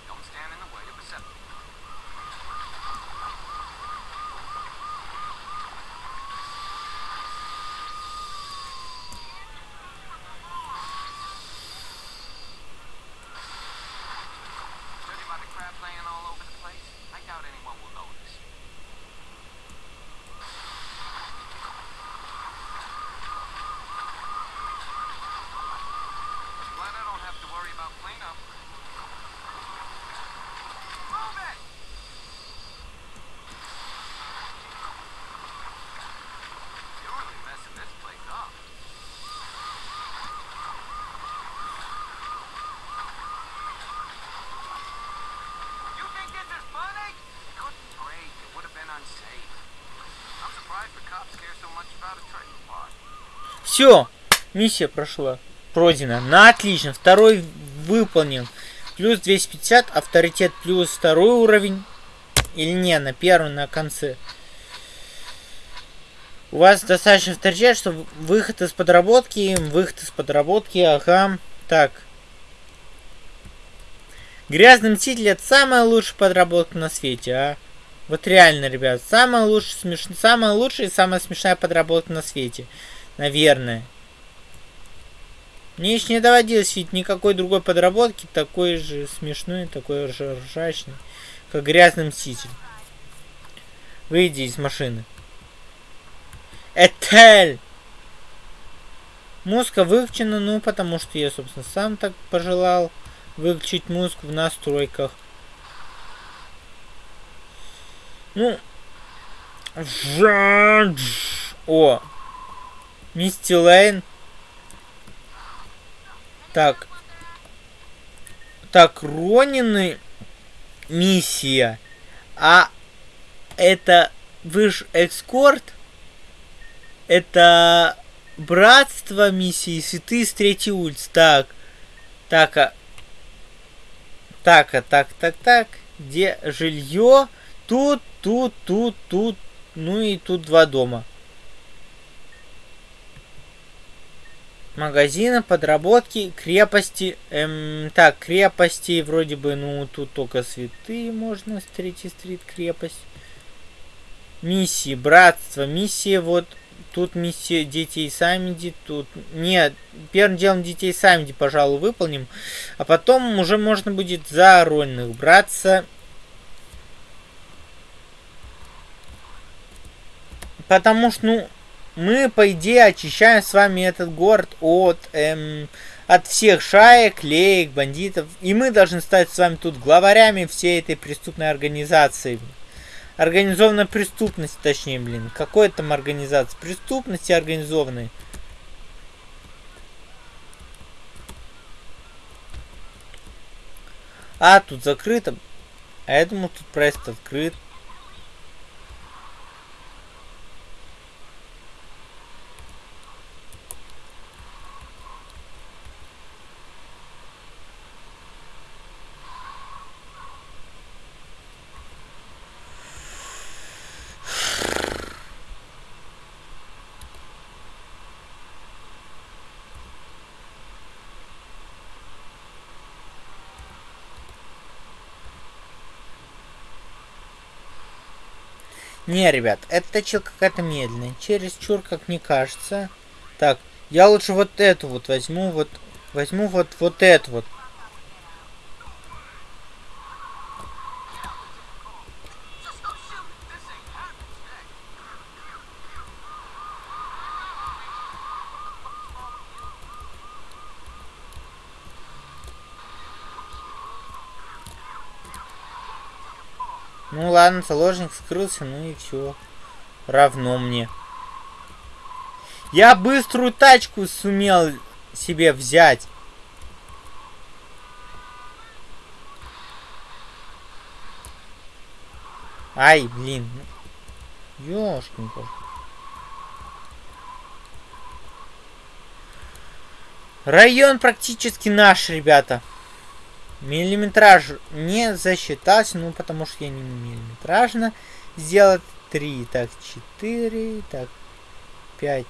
Все, миссия прошла. Пройдена. На отлично. Второй выполнен. Плюс 250, авторитет плюс второй уровень. Или не, на первом, на конце. У вас достаточно авторитет, что выход из подработки, выход из подработки, ага. Так. Грязный мститель это самая лучшая подработка на свете, а? Вот реально, ребят, самая лучшая, смеш... самая лучшая и самая смешная подработка на свете. Наверное. Мне еще не доводилось видеть никакой другой подработки, такой же смешной, такой же ржачный, как грязный мститель. Выйди из машины. Этель! Музыка выключена, ну, потому что я, собственно, сам так пожелал выключить музыку в настройках. Ну, о, Мисти Лейн. Так. Так, Ронины миссия. А это вы ж экскорт? Это братство миссии святые с третьей улицы. Так. Так, а... Так, а так, так, так. Где жилье? Тут, тут, тут, тут. Ну и тут два дома. Магазина, подработки, крепости. Эм, так, крепости вроде бы, ну, тут только святые можно, с третьей стрит крепость. Миссии, братство, миссия, вот, тут миссия детей Самиди, тут... Нет, первым делом детей Самиди, пожалуй, выполним, а потом уже можно будет за Рольных браться. Потому что, ну, мы, по идее, очищаем с вами этот город от, эм, от всех шаек, леек, бандитов. И мы должны стать с вами тут главарями всей этой преступной организации. Организованная преступность, точнее, блин. Какой там организация? Преступности организованной. А, тут закрыто. А я думал, тут проезд открыт. Не, ребят, эта точилка какая-то медленная. Через чур, как мне кажется. Так, я лучше вот эту вот возьму, вот возьму вот вот эту вот. Ну ладно, заложник скрылся, ну и все. Равно мне. Я быструю тачку сумел себе взять. Ай, блин. Ёшкин Район практически наш, ребята. Миллиметраж не засчитался, ну потому что я не миллиметражно сделать. 3, так 4, так 5,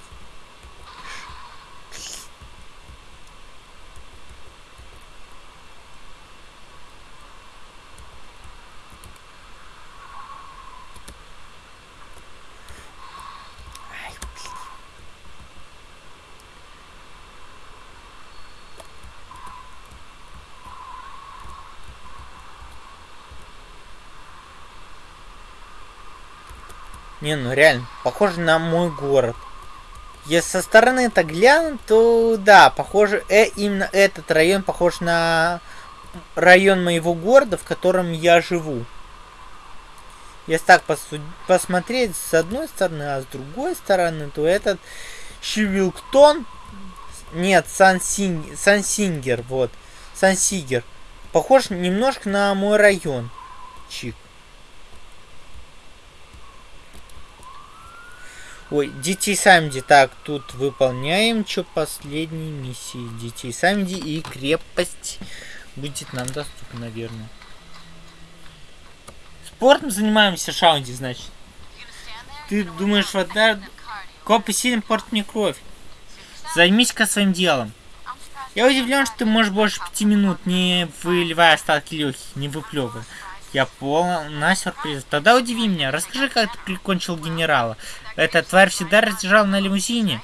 Не, ну реально, похоже на мой город. Если со стороны это глянуть, то да, похоже, э, именно этот район похож на район моего города, в котором я живу. Если так посмотреть с одной стороны, а с другой стороны, то этот Шивилктон, нет, Сансин, Сансингер, вот, Сансигер, похож немножко на мой район. Чик. Ой, детей Самди. Так, тут выполняем что последние миссии. Детей Самди и крепость будет нам доступна, наверное. Спортом занимаемся, Шаунди, значит. Ты думаешь, вот да... Копы сильно портят мне кровь. Займись-ка своим делом. Я удивлен, что ты можешь больше пяти минут, не выливая остатки легких, не выплевывая. Я полна сюрприз. Тогда удиви меня. Расскажи, как ты прикончил генерала. Эта тварь всегда разъезжала на лимузине?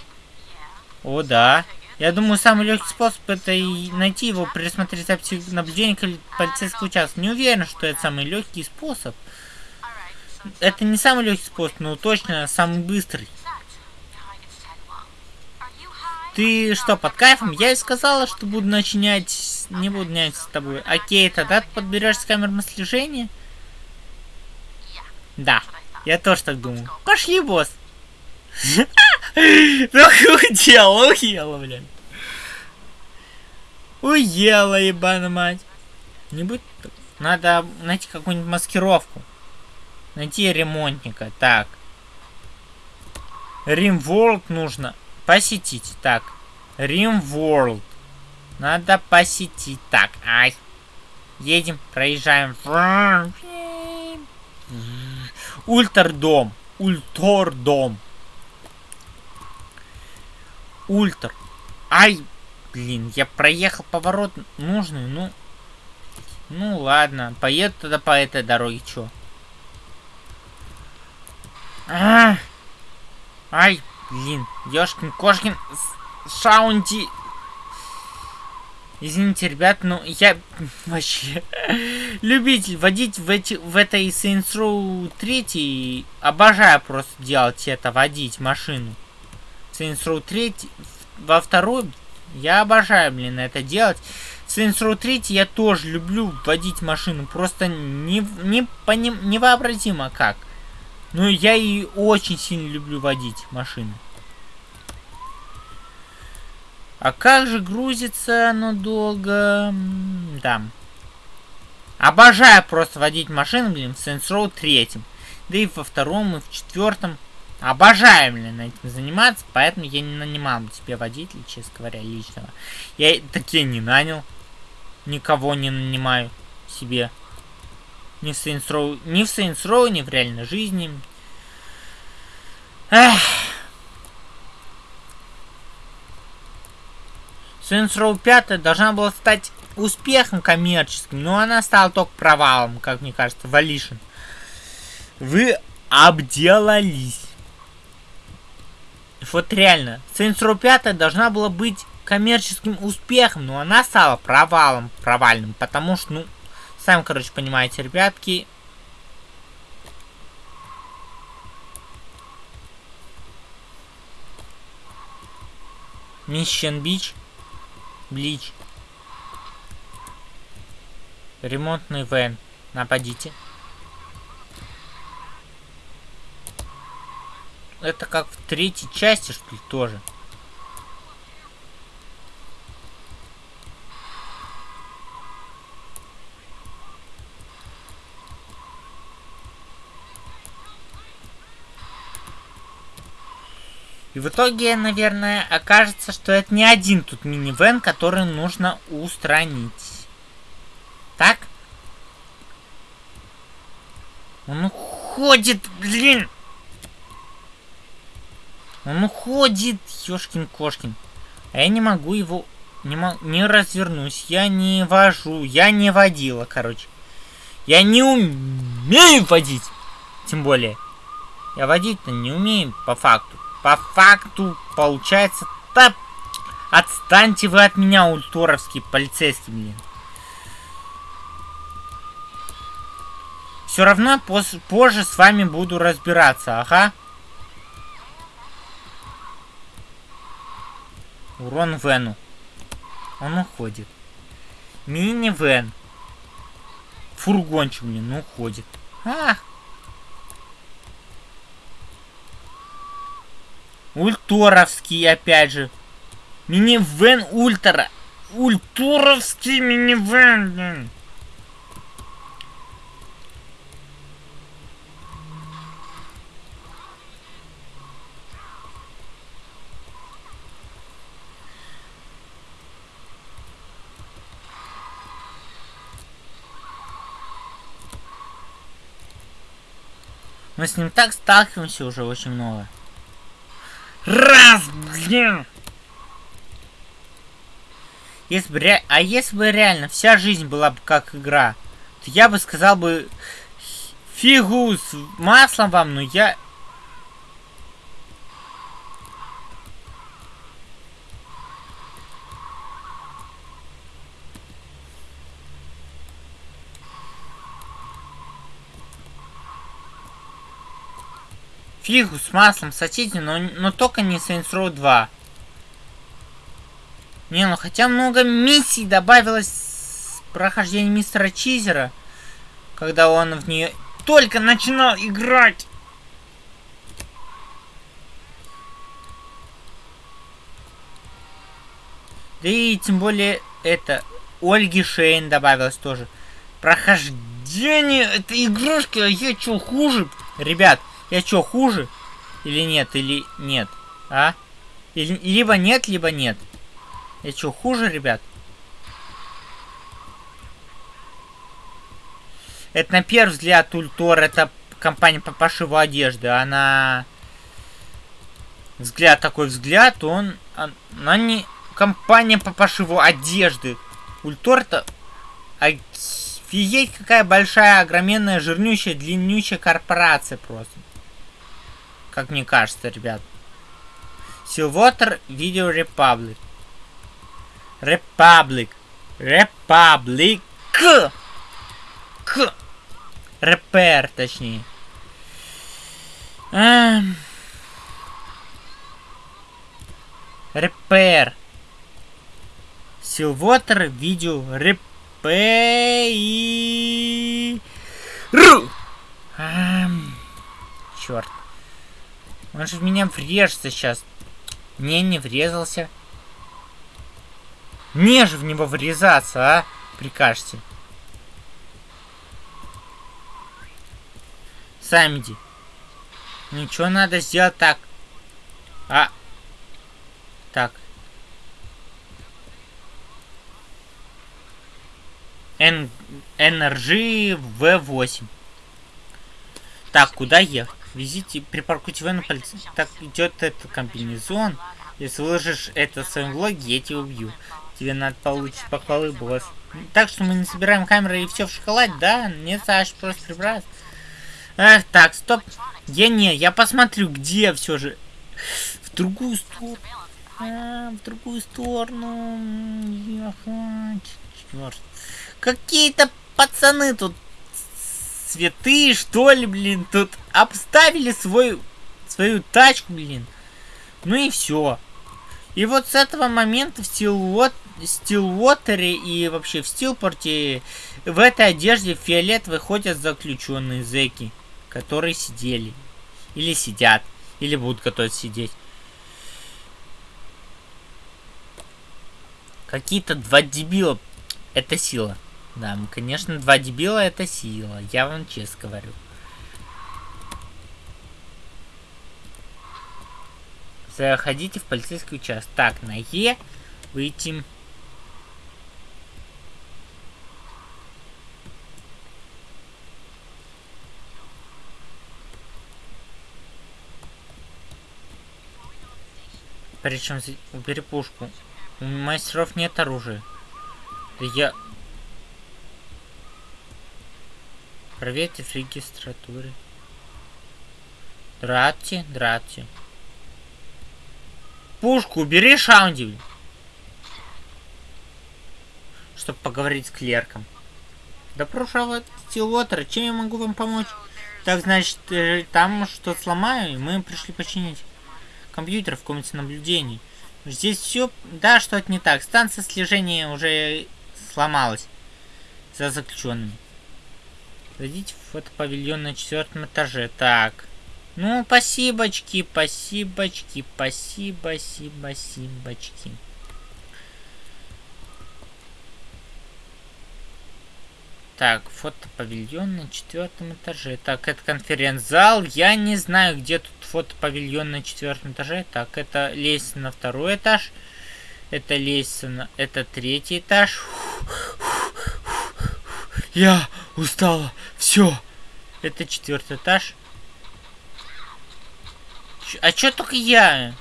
О, да. Я думаю, самый легкий способ это и найти его, присмотреть записи наблюдения полицейского участка. Не уверен, что это самый легкий способ. Это не самый легкий способ, но точно самый быстрый. Ты что, под кайфом? Я и сказала, что буду начинять... Не буду нять с тобой. Окей, тогда ты подберешь с камеры слежения? Да, я тоже так думаю. Пошли, босс. Ну, уела, блин. Уела, ебаная мать. Не будь... Надо найти какую-нибудь маскировку. Найти ремонтника. Так. Римворld нужно посетить. Так. Римворld. Надо посетить. Так. Ай. Едем, проезжаем. Ультрдом. Ультордом. Ультр. Ай, блин, я проехал поворот нужный, ну... Ну ладно, поеду тогда по этой дороге, чё? А, Ай, блин, ёшкин кошкин, Шаунди. Извините, ребят, но я вообще любитель водить в, эти, в этой Saints Row 3. Обожаю просто делать это, водить машину. Saints Row 3, во второй я обожаю, блин, это делать. Saints Row 3 я тоже люблю водить машину, просто не, не, поним, невообразимо как. Но я и очень сильно люблю водить машину. А как же грузится оно долго? Да. Обожаю просто водить машину, блин, в Saints Row 3. Да и во втором, и в четвертом. Обожаю, блин, этим заниматься, поэтому я не нанимал бы себе водителя, честно говоря, личного. Я такие не нанял. Никого не нанимаю себе. Ни в Saints Row, ни в Saints Row, ни в реальной жизни. Эх. Saints Row 5 должна была стать успехом коммерческим, но она стала только провалом, как мне кажется, Валишин. Вы обделались. Вот реально, Saints Row 5 должна была быть коммерческим успехом, но она стала провалом, провальным, потому что, ну, сами, короче, понимаете, ребятки. Mission Beach. Блич. Ремонтный вен. Нападите. Это как в третьей части, что ли, тоже. И в итоге, наверное, окажется, что это не один тут минивэн, который нужно устранить. Так? Он уходит, блин! Он уходит, ёшкин-кошкин. А я не могу его... Не, могу, не развернусь. Я не вожу. Я не водила, короче. Я не умею водить. Тем более. Я водить-то не умею по факту. По факту, получается... Да, отстаньте вы от меня, ульторовский полицейский, блин. Все равно позже с вами буду разбираться, ага. Урон Вену. Он уходит. Мини-вен. Фургончик, блин, уходит. А! Ульторовский, опять же. Мини-вен ультра. Ультуровский мини-вен, блин. Мы с ним так сталкиваемся уже очень много. Раз, блин! Если бы ре... А если бы реально вся жизнь была бы как игра, то я бы сказал бы фигу с маслом вам, но я Фигу с маслом сочите, но, но только не Saints Row 2. Не, ну хотя много миссий добавилось с прохождения мистера Чизера, когда он в нее только начинал играть. Да и тем более это Ольги Шейн добавилось тоже. Прохождение этой игрушки, а я что хуже? Ребят, я что, хуже? Или нет? Или нет? А? Или, либо нет, либо нет. Я что, хуже, ребят? Это на первый взгляд Ультор, это компания по пошиву одежды. Она... Взгляд такой взгляд, он... Она не компания по пошиву одежды. Ультор это... Офигеть, какая большая, огроменная, жирнющая, длиннющая корпорация просто. Как мне кажется, ребят. Silwater Video Republic. Republic. Republic. К. Репер, точнее. Эм. Репер. Silwater Video Repair. Эм. Черт. Он же в меня врежется сейчас. Не, не врезался. Не же в него врезаться, а? Прикажете. Самиди. Ничего надо сделать так. А. Так. Н... NRG V8. Так, куда ехать? Везите, припаркуйте в на полиции. Так идет этот комбинезон. Если выложишь это в своем влоге, я тебя убью. Тебе надо получить похвалы, босс. Так что мы не собираем камеры и все в шоколад, да? Нет, Саш, просто прибрать. Эх, так, стоп. Я не, я посмотрю, где все же. В другую сторону. А, в другую сторону. Черт. Какие-то пацаны тут цветы, что ли, блин, тут обставили свой, свою тачку, блин. Ну и все. И вот с этого момента в Стилвот, Стилвотере и вообще в Стилпорте в этой одежде фиолет выходят заключенные зеки, которые сидели. Или сидят. Или будут готовы сидеть. Какие-то два дебила. Это сила. Да, конечно, два дебила это сила. Я вам честно говорю. Заходите в полицейский участок. Так, на Е выйти. Причем убери пушку. У мастеров нет оружия. Я Проверьте в регистратуре. Дратти, дратти. Пушку убери, Шаунди. Чтобы поговорить с клерком. Добро пожаловать Стилвотер. Чем я могу вам помочь? Так, значит, э, там что-то сломаю, и мы пришли починить компьютер в комнате наблюдений. Здесь все... Да, что-то не так. Станция слежения уже сломалась. За заключенными. Зайдите в фотопавильон на четвертом этаже. Так. Ну, спасибочки, спасибочки, спасибо, спасибо, спасибочки. Так, фотопавильон на четвертом этаже. Так, это конференц-зал. Я не знаю, где тут фотопавильон на четвертом этаже. Так, это лестница на второй этаж. Это лестница на... Это третий этаж. Я устала. Все. Это четвертый этаж. Ч а чё только я?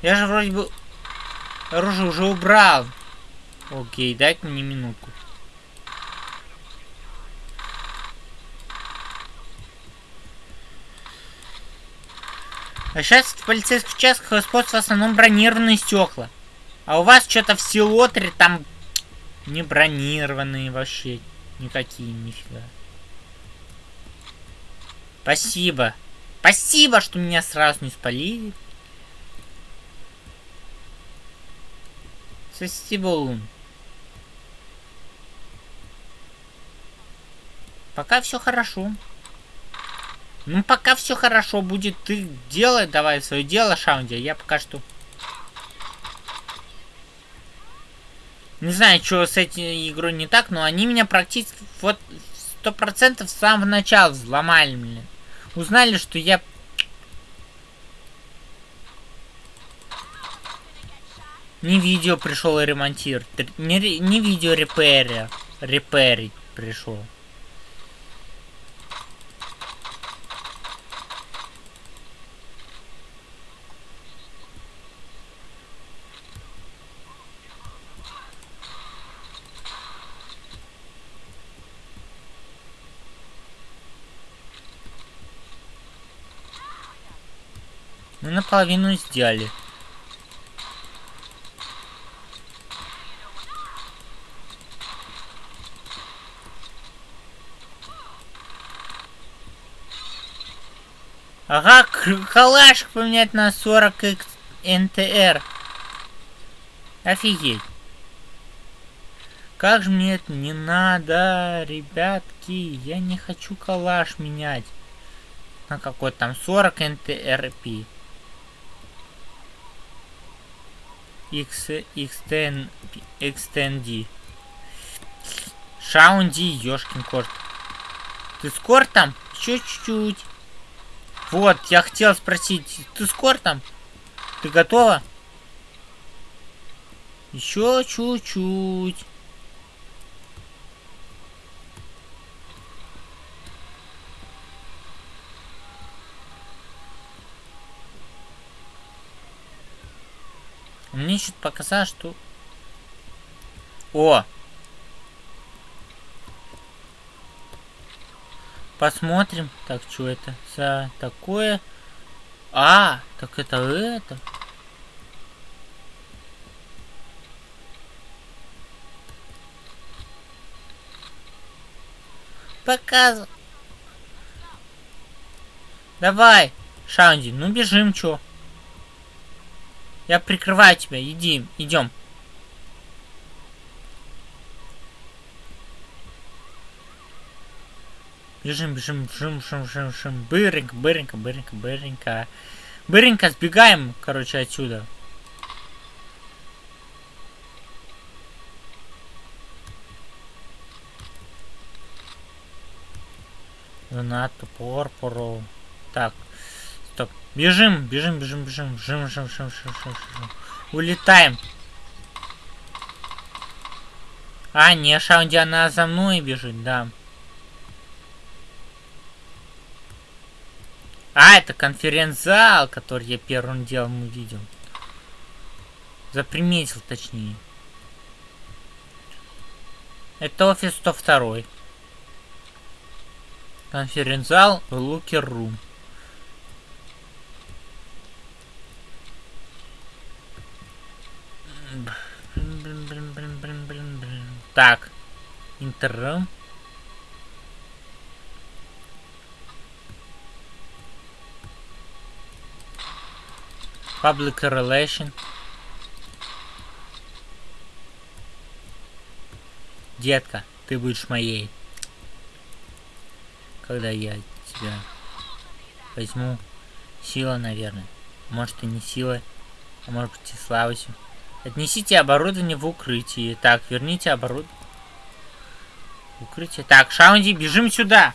Я же вроде бы оружие уже убрал. Окей, дай мне минутку. А сейчас в полицейских участках используются в основном бронированные стекла. А у вас что-то в Силотре там не бронированные вообще. Никакие, нифига. Спасибо. Спасибо, что меня сразу не спалили. Спасибо. Пока все хорошо. Ну, пока все хорошо будет. Ты делай давай свое дело, Шаунди. Я пока что... Не знаю, что с этой игрой не так, но они меня практически вот сто процентов с самого начала взломали, блин. Узнали, что я... Не видео пришел ремонтировать. Не, не видео репейрер. Репейрить пришел. Мы наполовину сделали. Ага, калашик поменять на 40 X NTR. Офигеть. Как же мне это не надо, ребятки. Я не хочу калаш менять. На какой там 40 NTRP. X, Xten, Xtendi. Шаунди, ёшкин корт. Ты скор там? Еще чуть-чуть. Вот, я хотел спросить, ты скор там? Ты готова? Еще чуть-чуть. Мне что-то показалось, что... О! Посмотрим. Так, что это за такое? А, так это это. Показывай. Давай, Шаунди, ну бежим, чё? Я прикрываю тебя. Иди, идем. Бежим, бежим, бежим, бежим, бежим, бежим. Быренько, быренько, быренько, быренько. Быренько сбегаем, короче, отсюда. Донату, порпору. Так, Бежим, бежим, бежим, бежим, бежим, бежим, бежим, бежим, бежим, бежим. Улетаем. А, не, Шаунди, она за мной бежит, да. А, это конференц-зал, который я первым делом увидел. Заприметил, точнее. Это офис 102. Конференц-зал Лукер Рум. Так. Интер. Public relation. Детка, ты будешь моей. Когда я тебя возьму. Сила, наверное. Может и не сила, а может быть и слабостью. Отнесите оборудование в укрытие. Так, верните оборудование. Укрытие. Так, Шаунди, бежим сюда.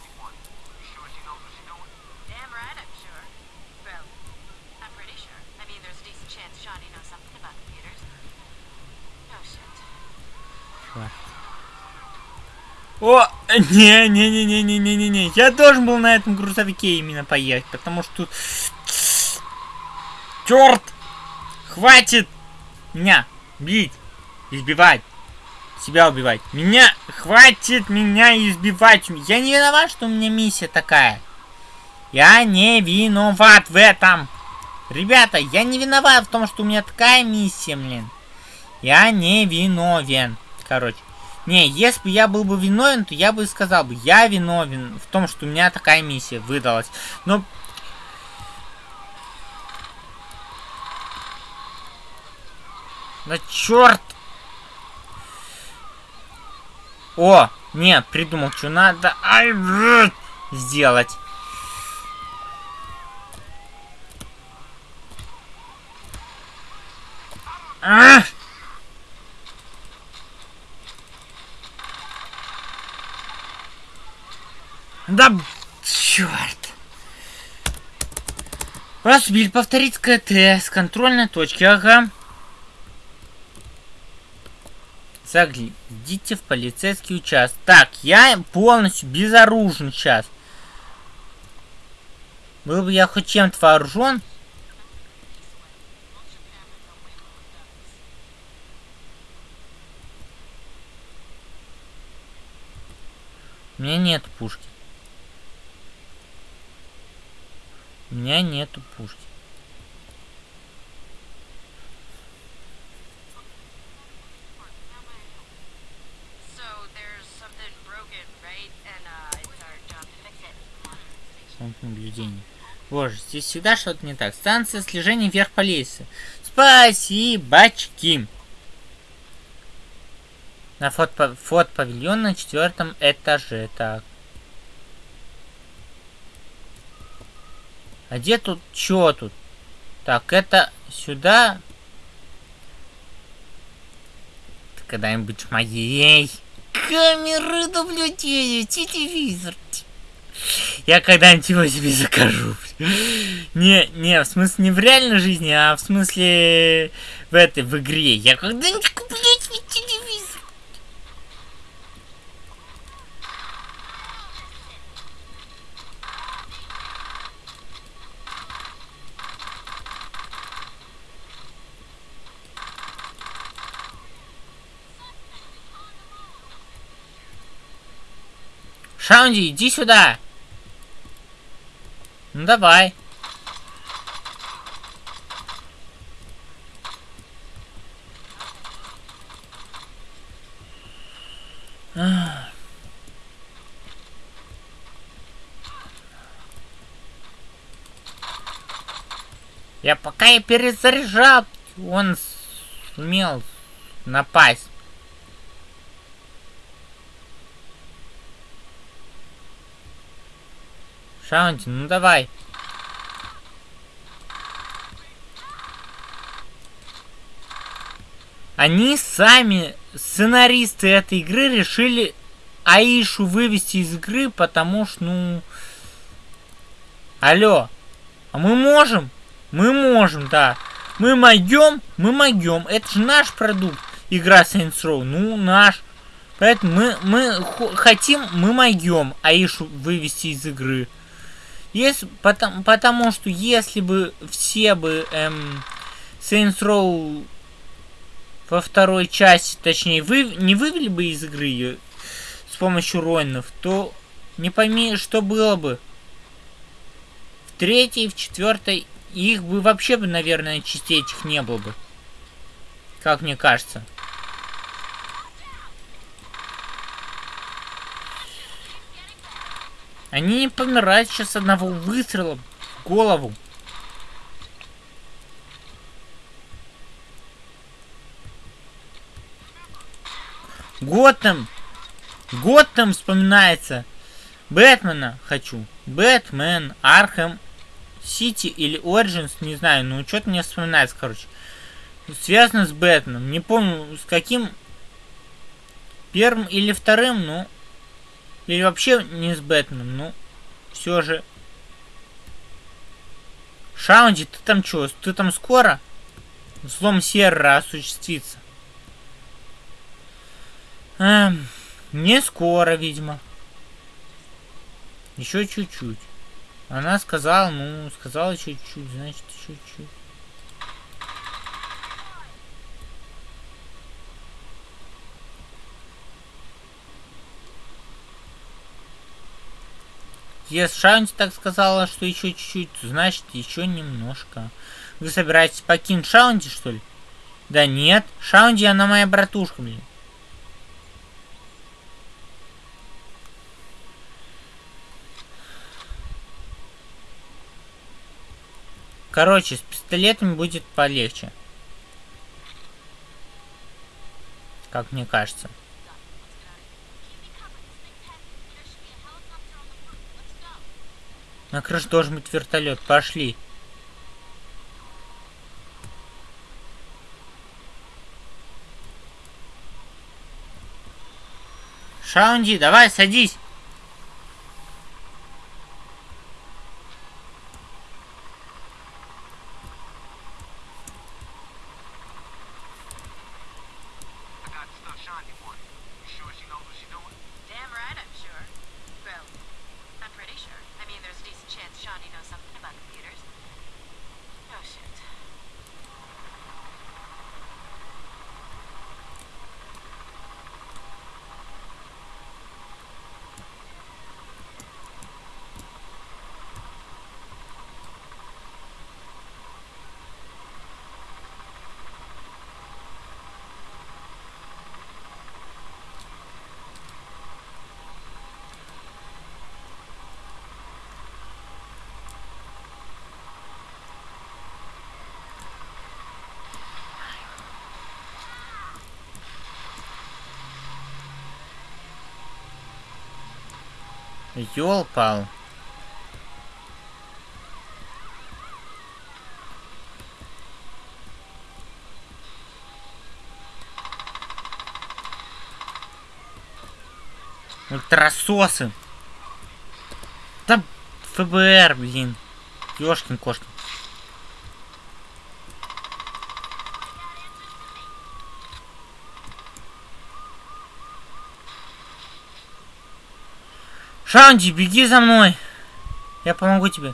О, не-не-не-не-не-не-не-не. Я должен был на этом грузовике именно поехать, потому что тут... Черт! Хватит меня бить, избивать, себя убивать. Меня, хватит меня избивать. Я не виноват, что у меня миссия такая. Я не виноват в этом. Ребята, я не виноват в том, что у меня такая миссия, блин. Я не виновен. Короче. Не, если бы я был бы виновен, то я бы сказал бы, я виновен в том, что у меня такая миссия выдалась. Но... Да черт! О, нет, придумал, что надо ай, сделать. А! Да, черт. Вас убили повторить КТ с контрольной точки, ага. Заглядите в полицейский участок. Так, я полностью безоружен сейчас. Был бы я хоть чем-то вооружен. У меня нет пушки. У меня нету пушки. Наблюдение. Боже, здесь всегда что-то не так. Станция слежения вверх по лестнице. Спасибочки. На фото, фото павильон на четвертом этаже. Так. А где тут? Чё тут? Так, это сюда. Когда-нибудь моей. Камеры наблюдения, телевизор. Я когда-нибудь его себе закажу. Не, не, в смысле не в реальной жизни, а в смысле в этой, в игре. Я когда-нибудь куплю себе телевизор. Шаунди, иди сюда! Ну давай. Я пока я перезаряжал, он сумел напасть. Шаунти, ну давай. Они сами, сценаристы этой игры, решили Аишу вывести из игры, потому что, ну... Алло. А мы можем? Мы можем, да. Мы могем, мы могем. Это же наш продукт. Игра Saints Row. Ну, наш. Поэтому мы, мы хотим, мы могем Аишу вывести из игры. Если, потому, потому что если бы все бы эм, Saints Row во второй части, точнее, вы, не вывели бы из игры ее с помощью Ройнов, то не пойми, что было бы. В третьей, в четвертой, их бы вообще бы, наверное, частей этих не было бы. Как мне кажется. Они не помирают сейчас одного выстрела в голову. Готэм! Готэм вспоминается. Бэтмена хочу. Бэтмен, Архем, Сити или Origins, не знаю, ну что-то мне вспоминается, короче. Связано с Бэтменом. Не помню, с каким первым или вторым, но или вообще не с Бэтменом, ну, все же. Шаунди, ты там что? Ты там скоро? Взлом сервера осуществится. Эм, не скоро, видимо. Еще чуть-чуть. Она сказала, ну, сказала чуть-чуть, значит, чуть-чуть. Если Шаунти так сказала, что еще чуть-чуть, значит еще немножко. Вы собираетесь покинуть Шаунти, что ли? Да нет, Шаунди, она моя братушка, блин. Короче, с пистолетами будет полегче. Как мне кажется. На крыше должен быть вертолет. Пошли. Шаунди, давай, садись. Ёлпал. Ультрасосы. Да ФБР, блин. Ёшкин кошкин. Шанди, беги за мной. Я помогу тебе.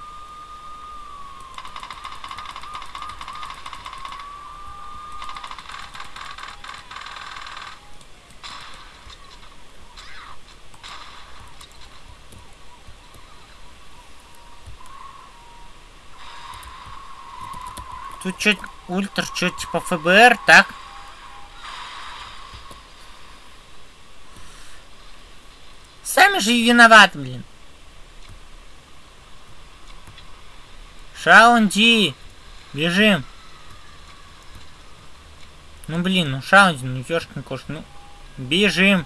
Тут что, ультра, что типа ФБР, так? Сами же виноват, блин. Шаунди! Бежим! Ну блин, ну Шаунди, ну ёшкин кош, ну бежим!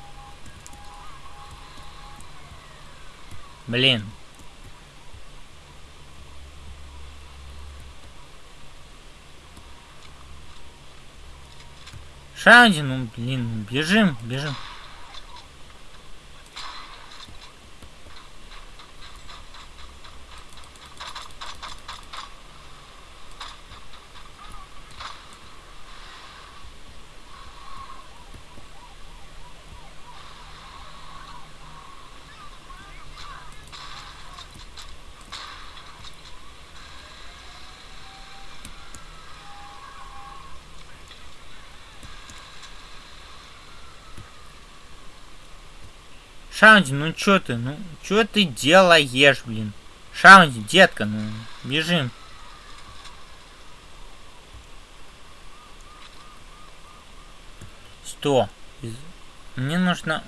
Блин. Шаунди, ну блин, бежим, бежим. Шаунди, ну чё ты, ну чё ты делаешь, блин? Шаунди, детка, ну бежим. Что? Мне нужно...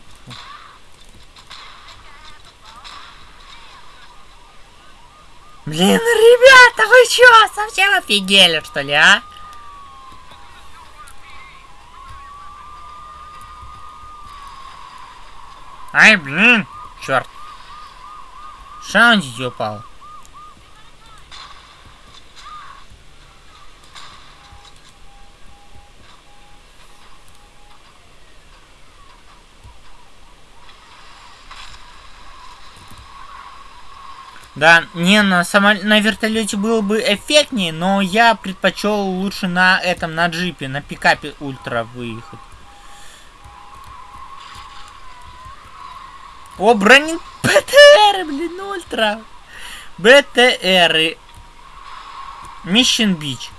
Блин, ребята, вы чё, совсем офигели, что ли, а? Ай, блин! Черт! Шаунди упал. Да, не, на, само... на вертолете было бы эффектнее, но я предпочел лучше на этом, на джипе, на пикапе ультра выехать. О, бронин БТР, блин, ультра. БТР. Mission Beach.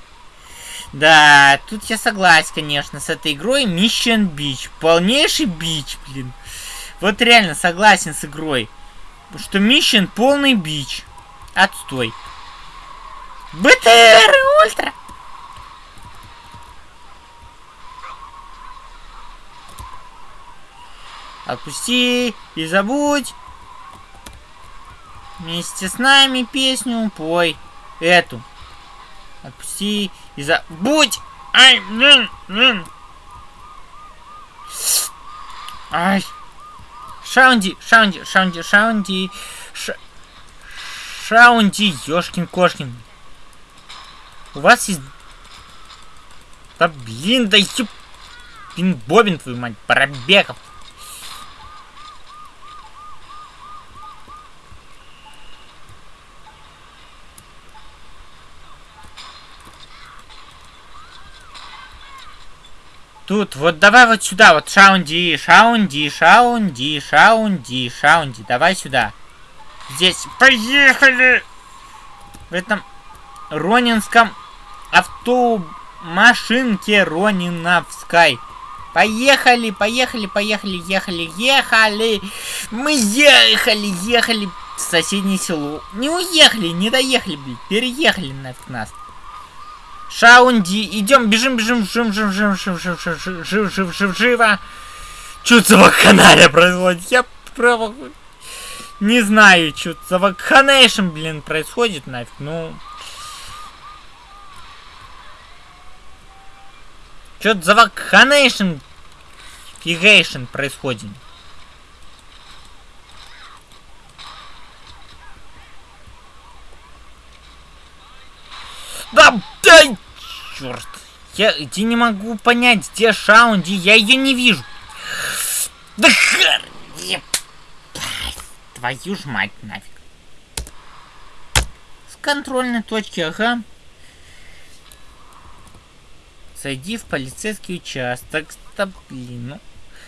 Да, тут я согласен, конечно, с этой игрой. Mission Beach. Полнейший бич, блин. Вот реально согласен с игрой. что миссион полный бич. Отстой. БТР Ультра! Отпусти и забудь. Вместе с нами песню пой. Эту. Отпусти и забудь. Ай, блин, блин. Ай. Шаунди, Шаунди, Шаунди, Шаунди. Ша... Шаунди, ёшкин-кошкин. У вас есть... Да блин, да ёп... Пин-бобин, твою мать, пробегов. Тут, вот давай вот сюда, вот шаунди, шаунди, шаунди, шаунди, шаунди. Давай сюда. Здесь. Поехали! В этом ронинском автомашинке Рониновской. Поехали, поехали, поехали, ехали, ехали. Мы ехали, ехали в соседнее село. Не уехали, не доехали, блин. Переехали нафиг нас. Шаунди, идем, бежим, бежим, жим, жим, жим, жим, жим, жим, жим, жим, жим, жим, живо. Что за вакханалия происходит? Я право... Не знаю, что за вакханейшн, блин, происходит нафиг, ну... Что за вакханейшн, фигейшн происходит? Да, дай! Черт. Я, я не могу понять, где Шаунди, я ее не вижу. Да хер... Твою ж мать нафиг. С контрольной точки, ага. Зайди в полицейский участок. Да блин, ну...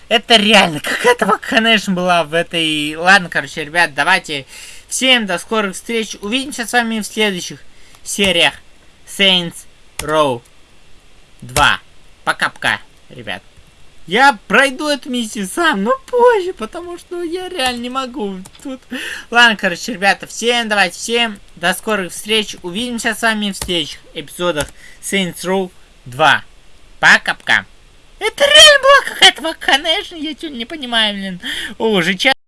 Это реально какая-то вакханешн была в этой... Ладно, короче, ребят, давайте. Всем до скорых встреч. Увидимся с вами в следующих сериях. Saints Row 2. Пока-пока, ребят. Я пройду эту миссию сам, но позже, потому что я реально не могу. Тут... Ладно, короче, ребята, всем давайте, всем до скорых встреч. Увидимся с вами в следующих эпизодах Saints Row 2. Пока-пока. Это реально была какая-то вакханешн, я что-то не понимаю, блин. О, уже час.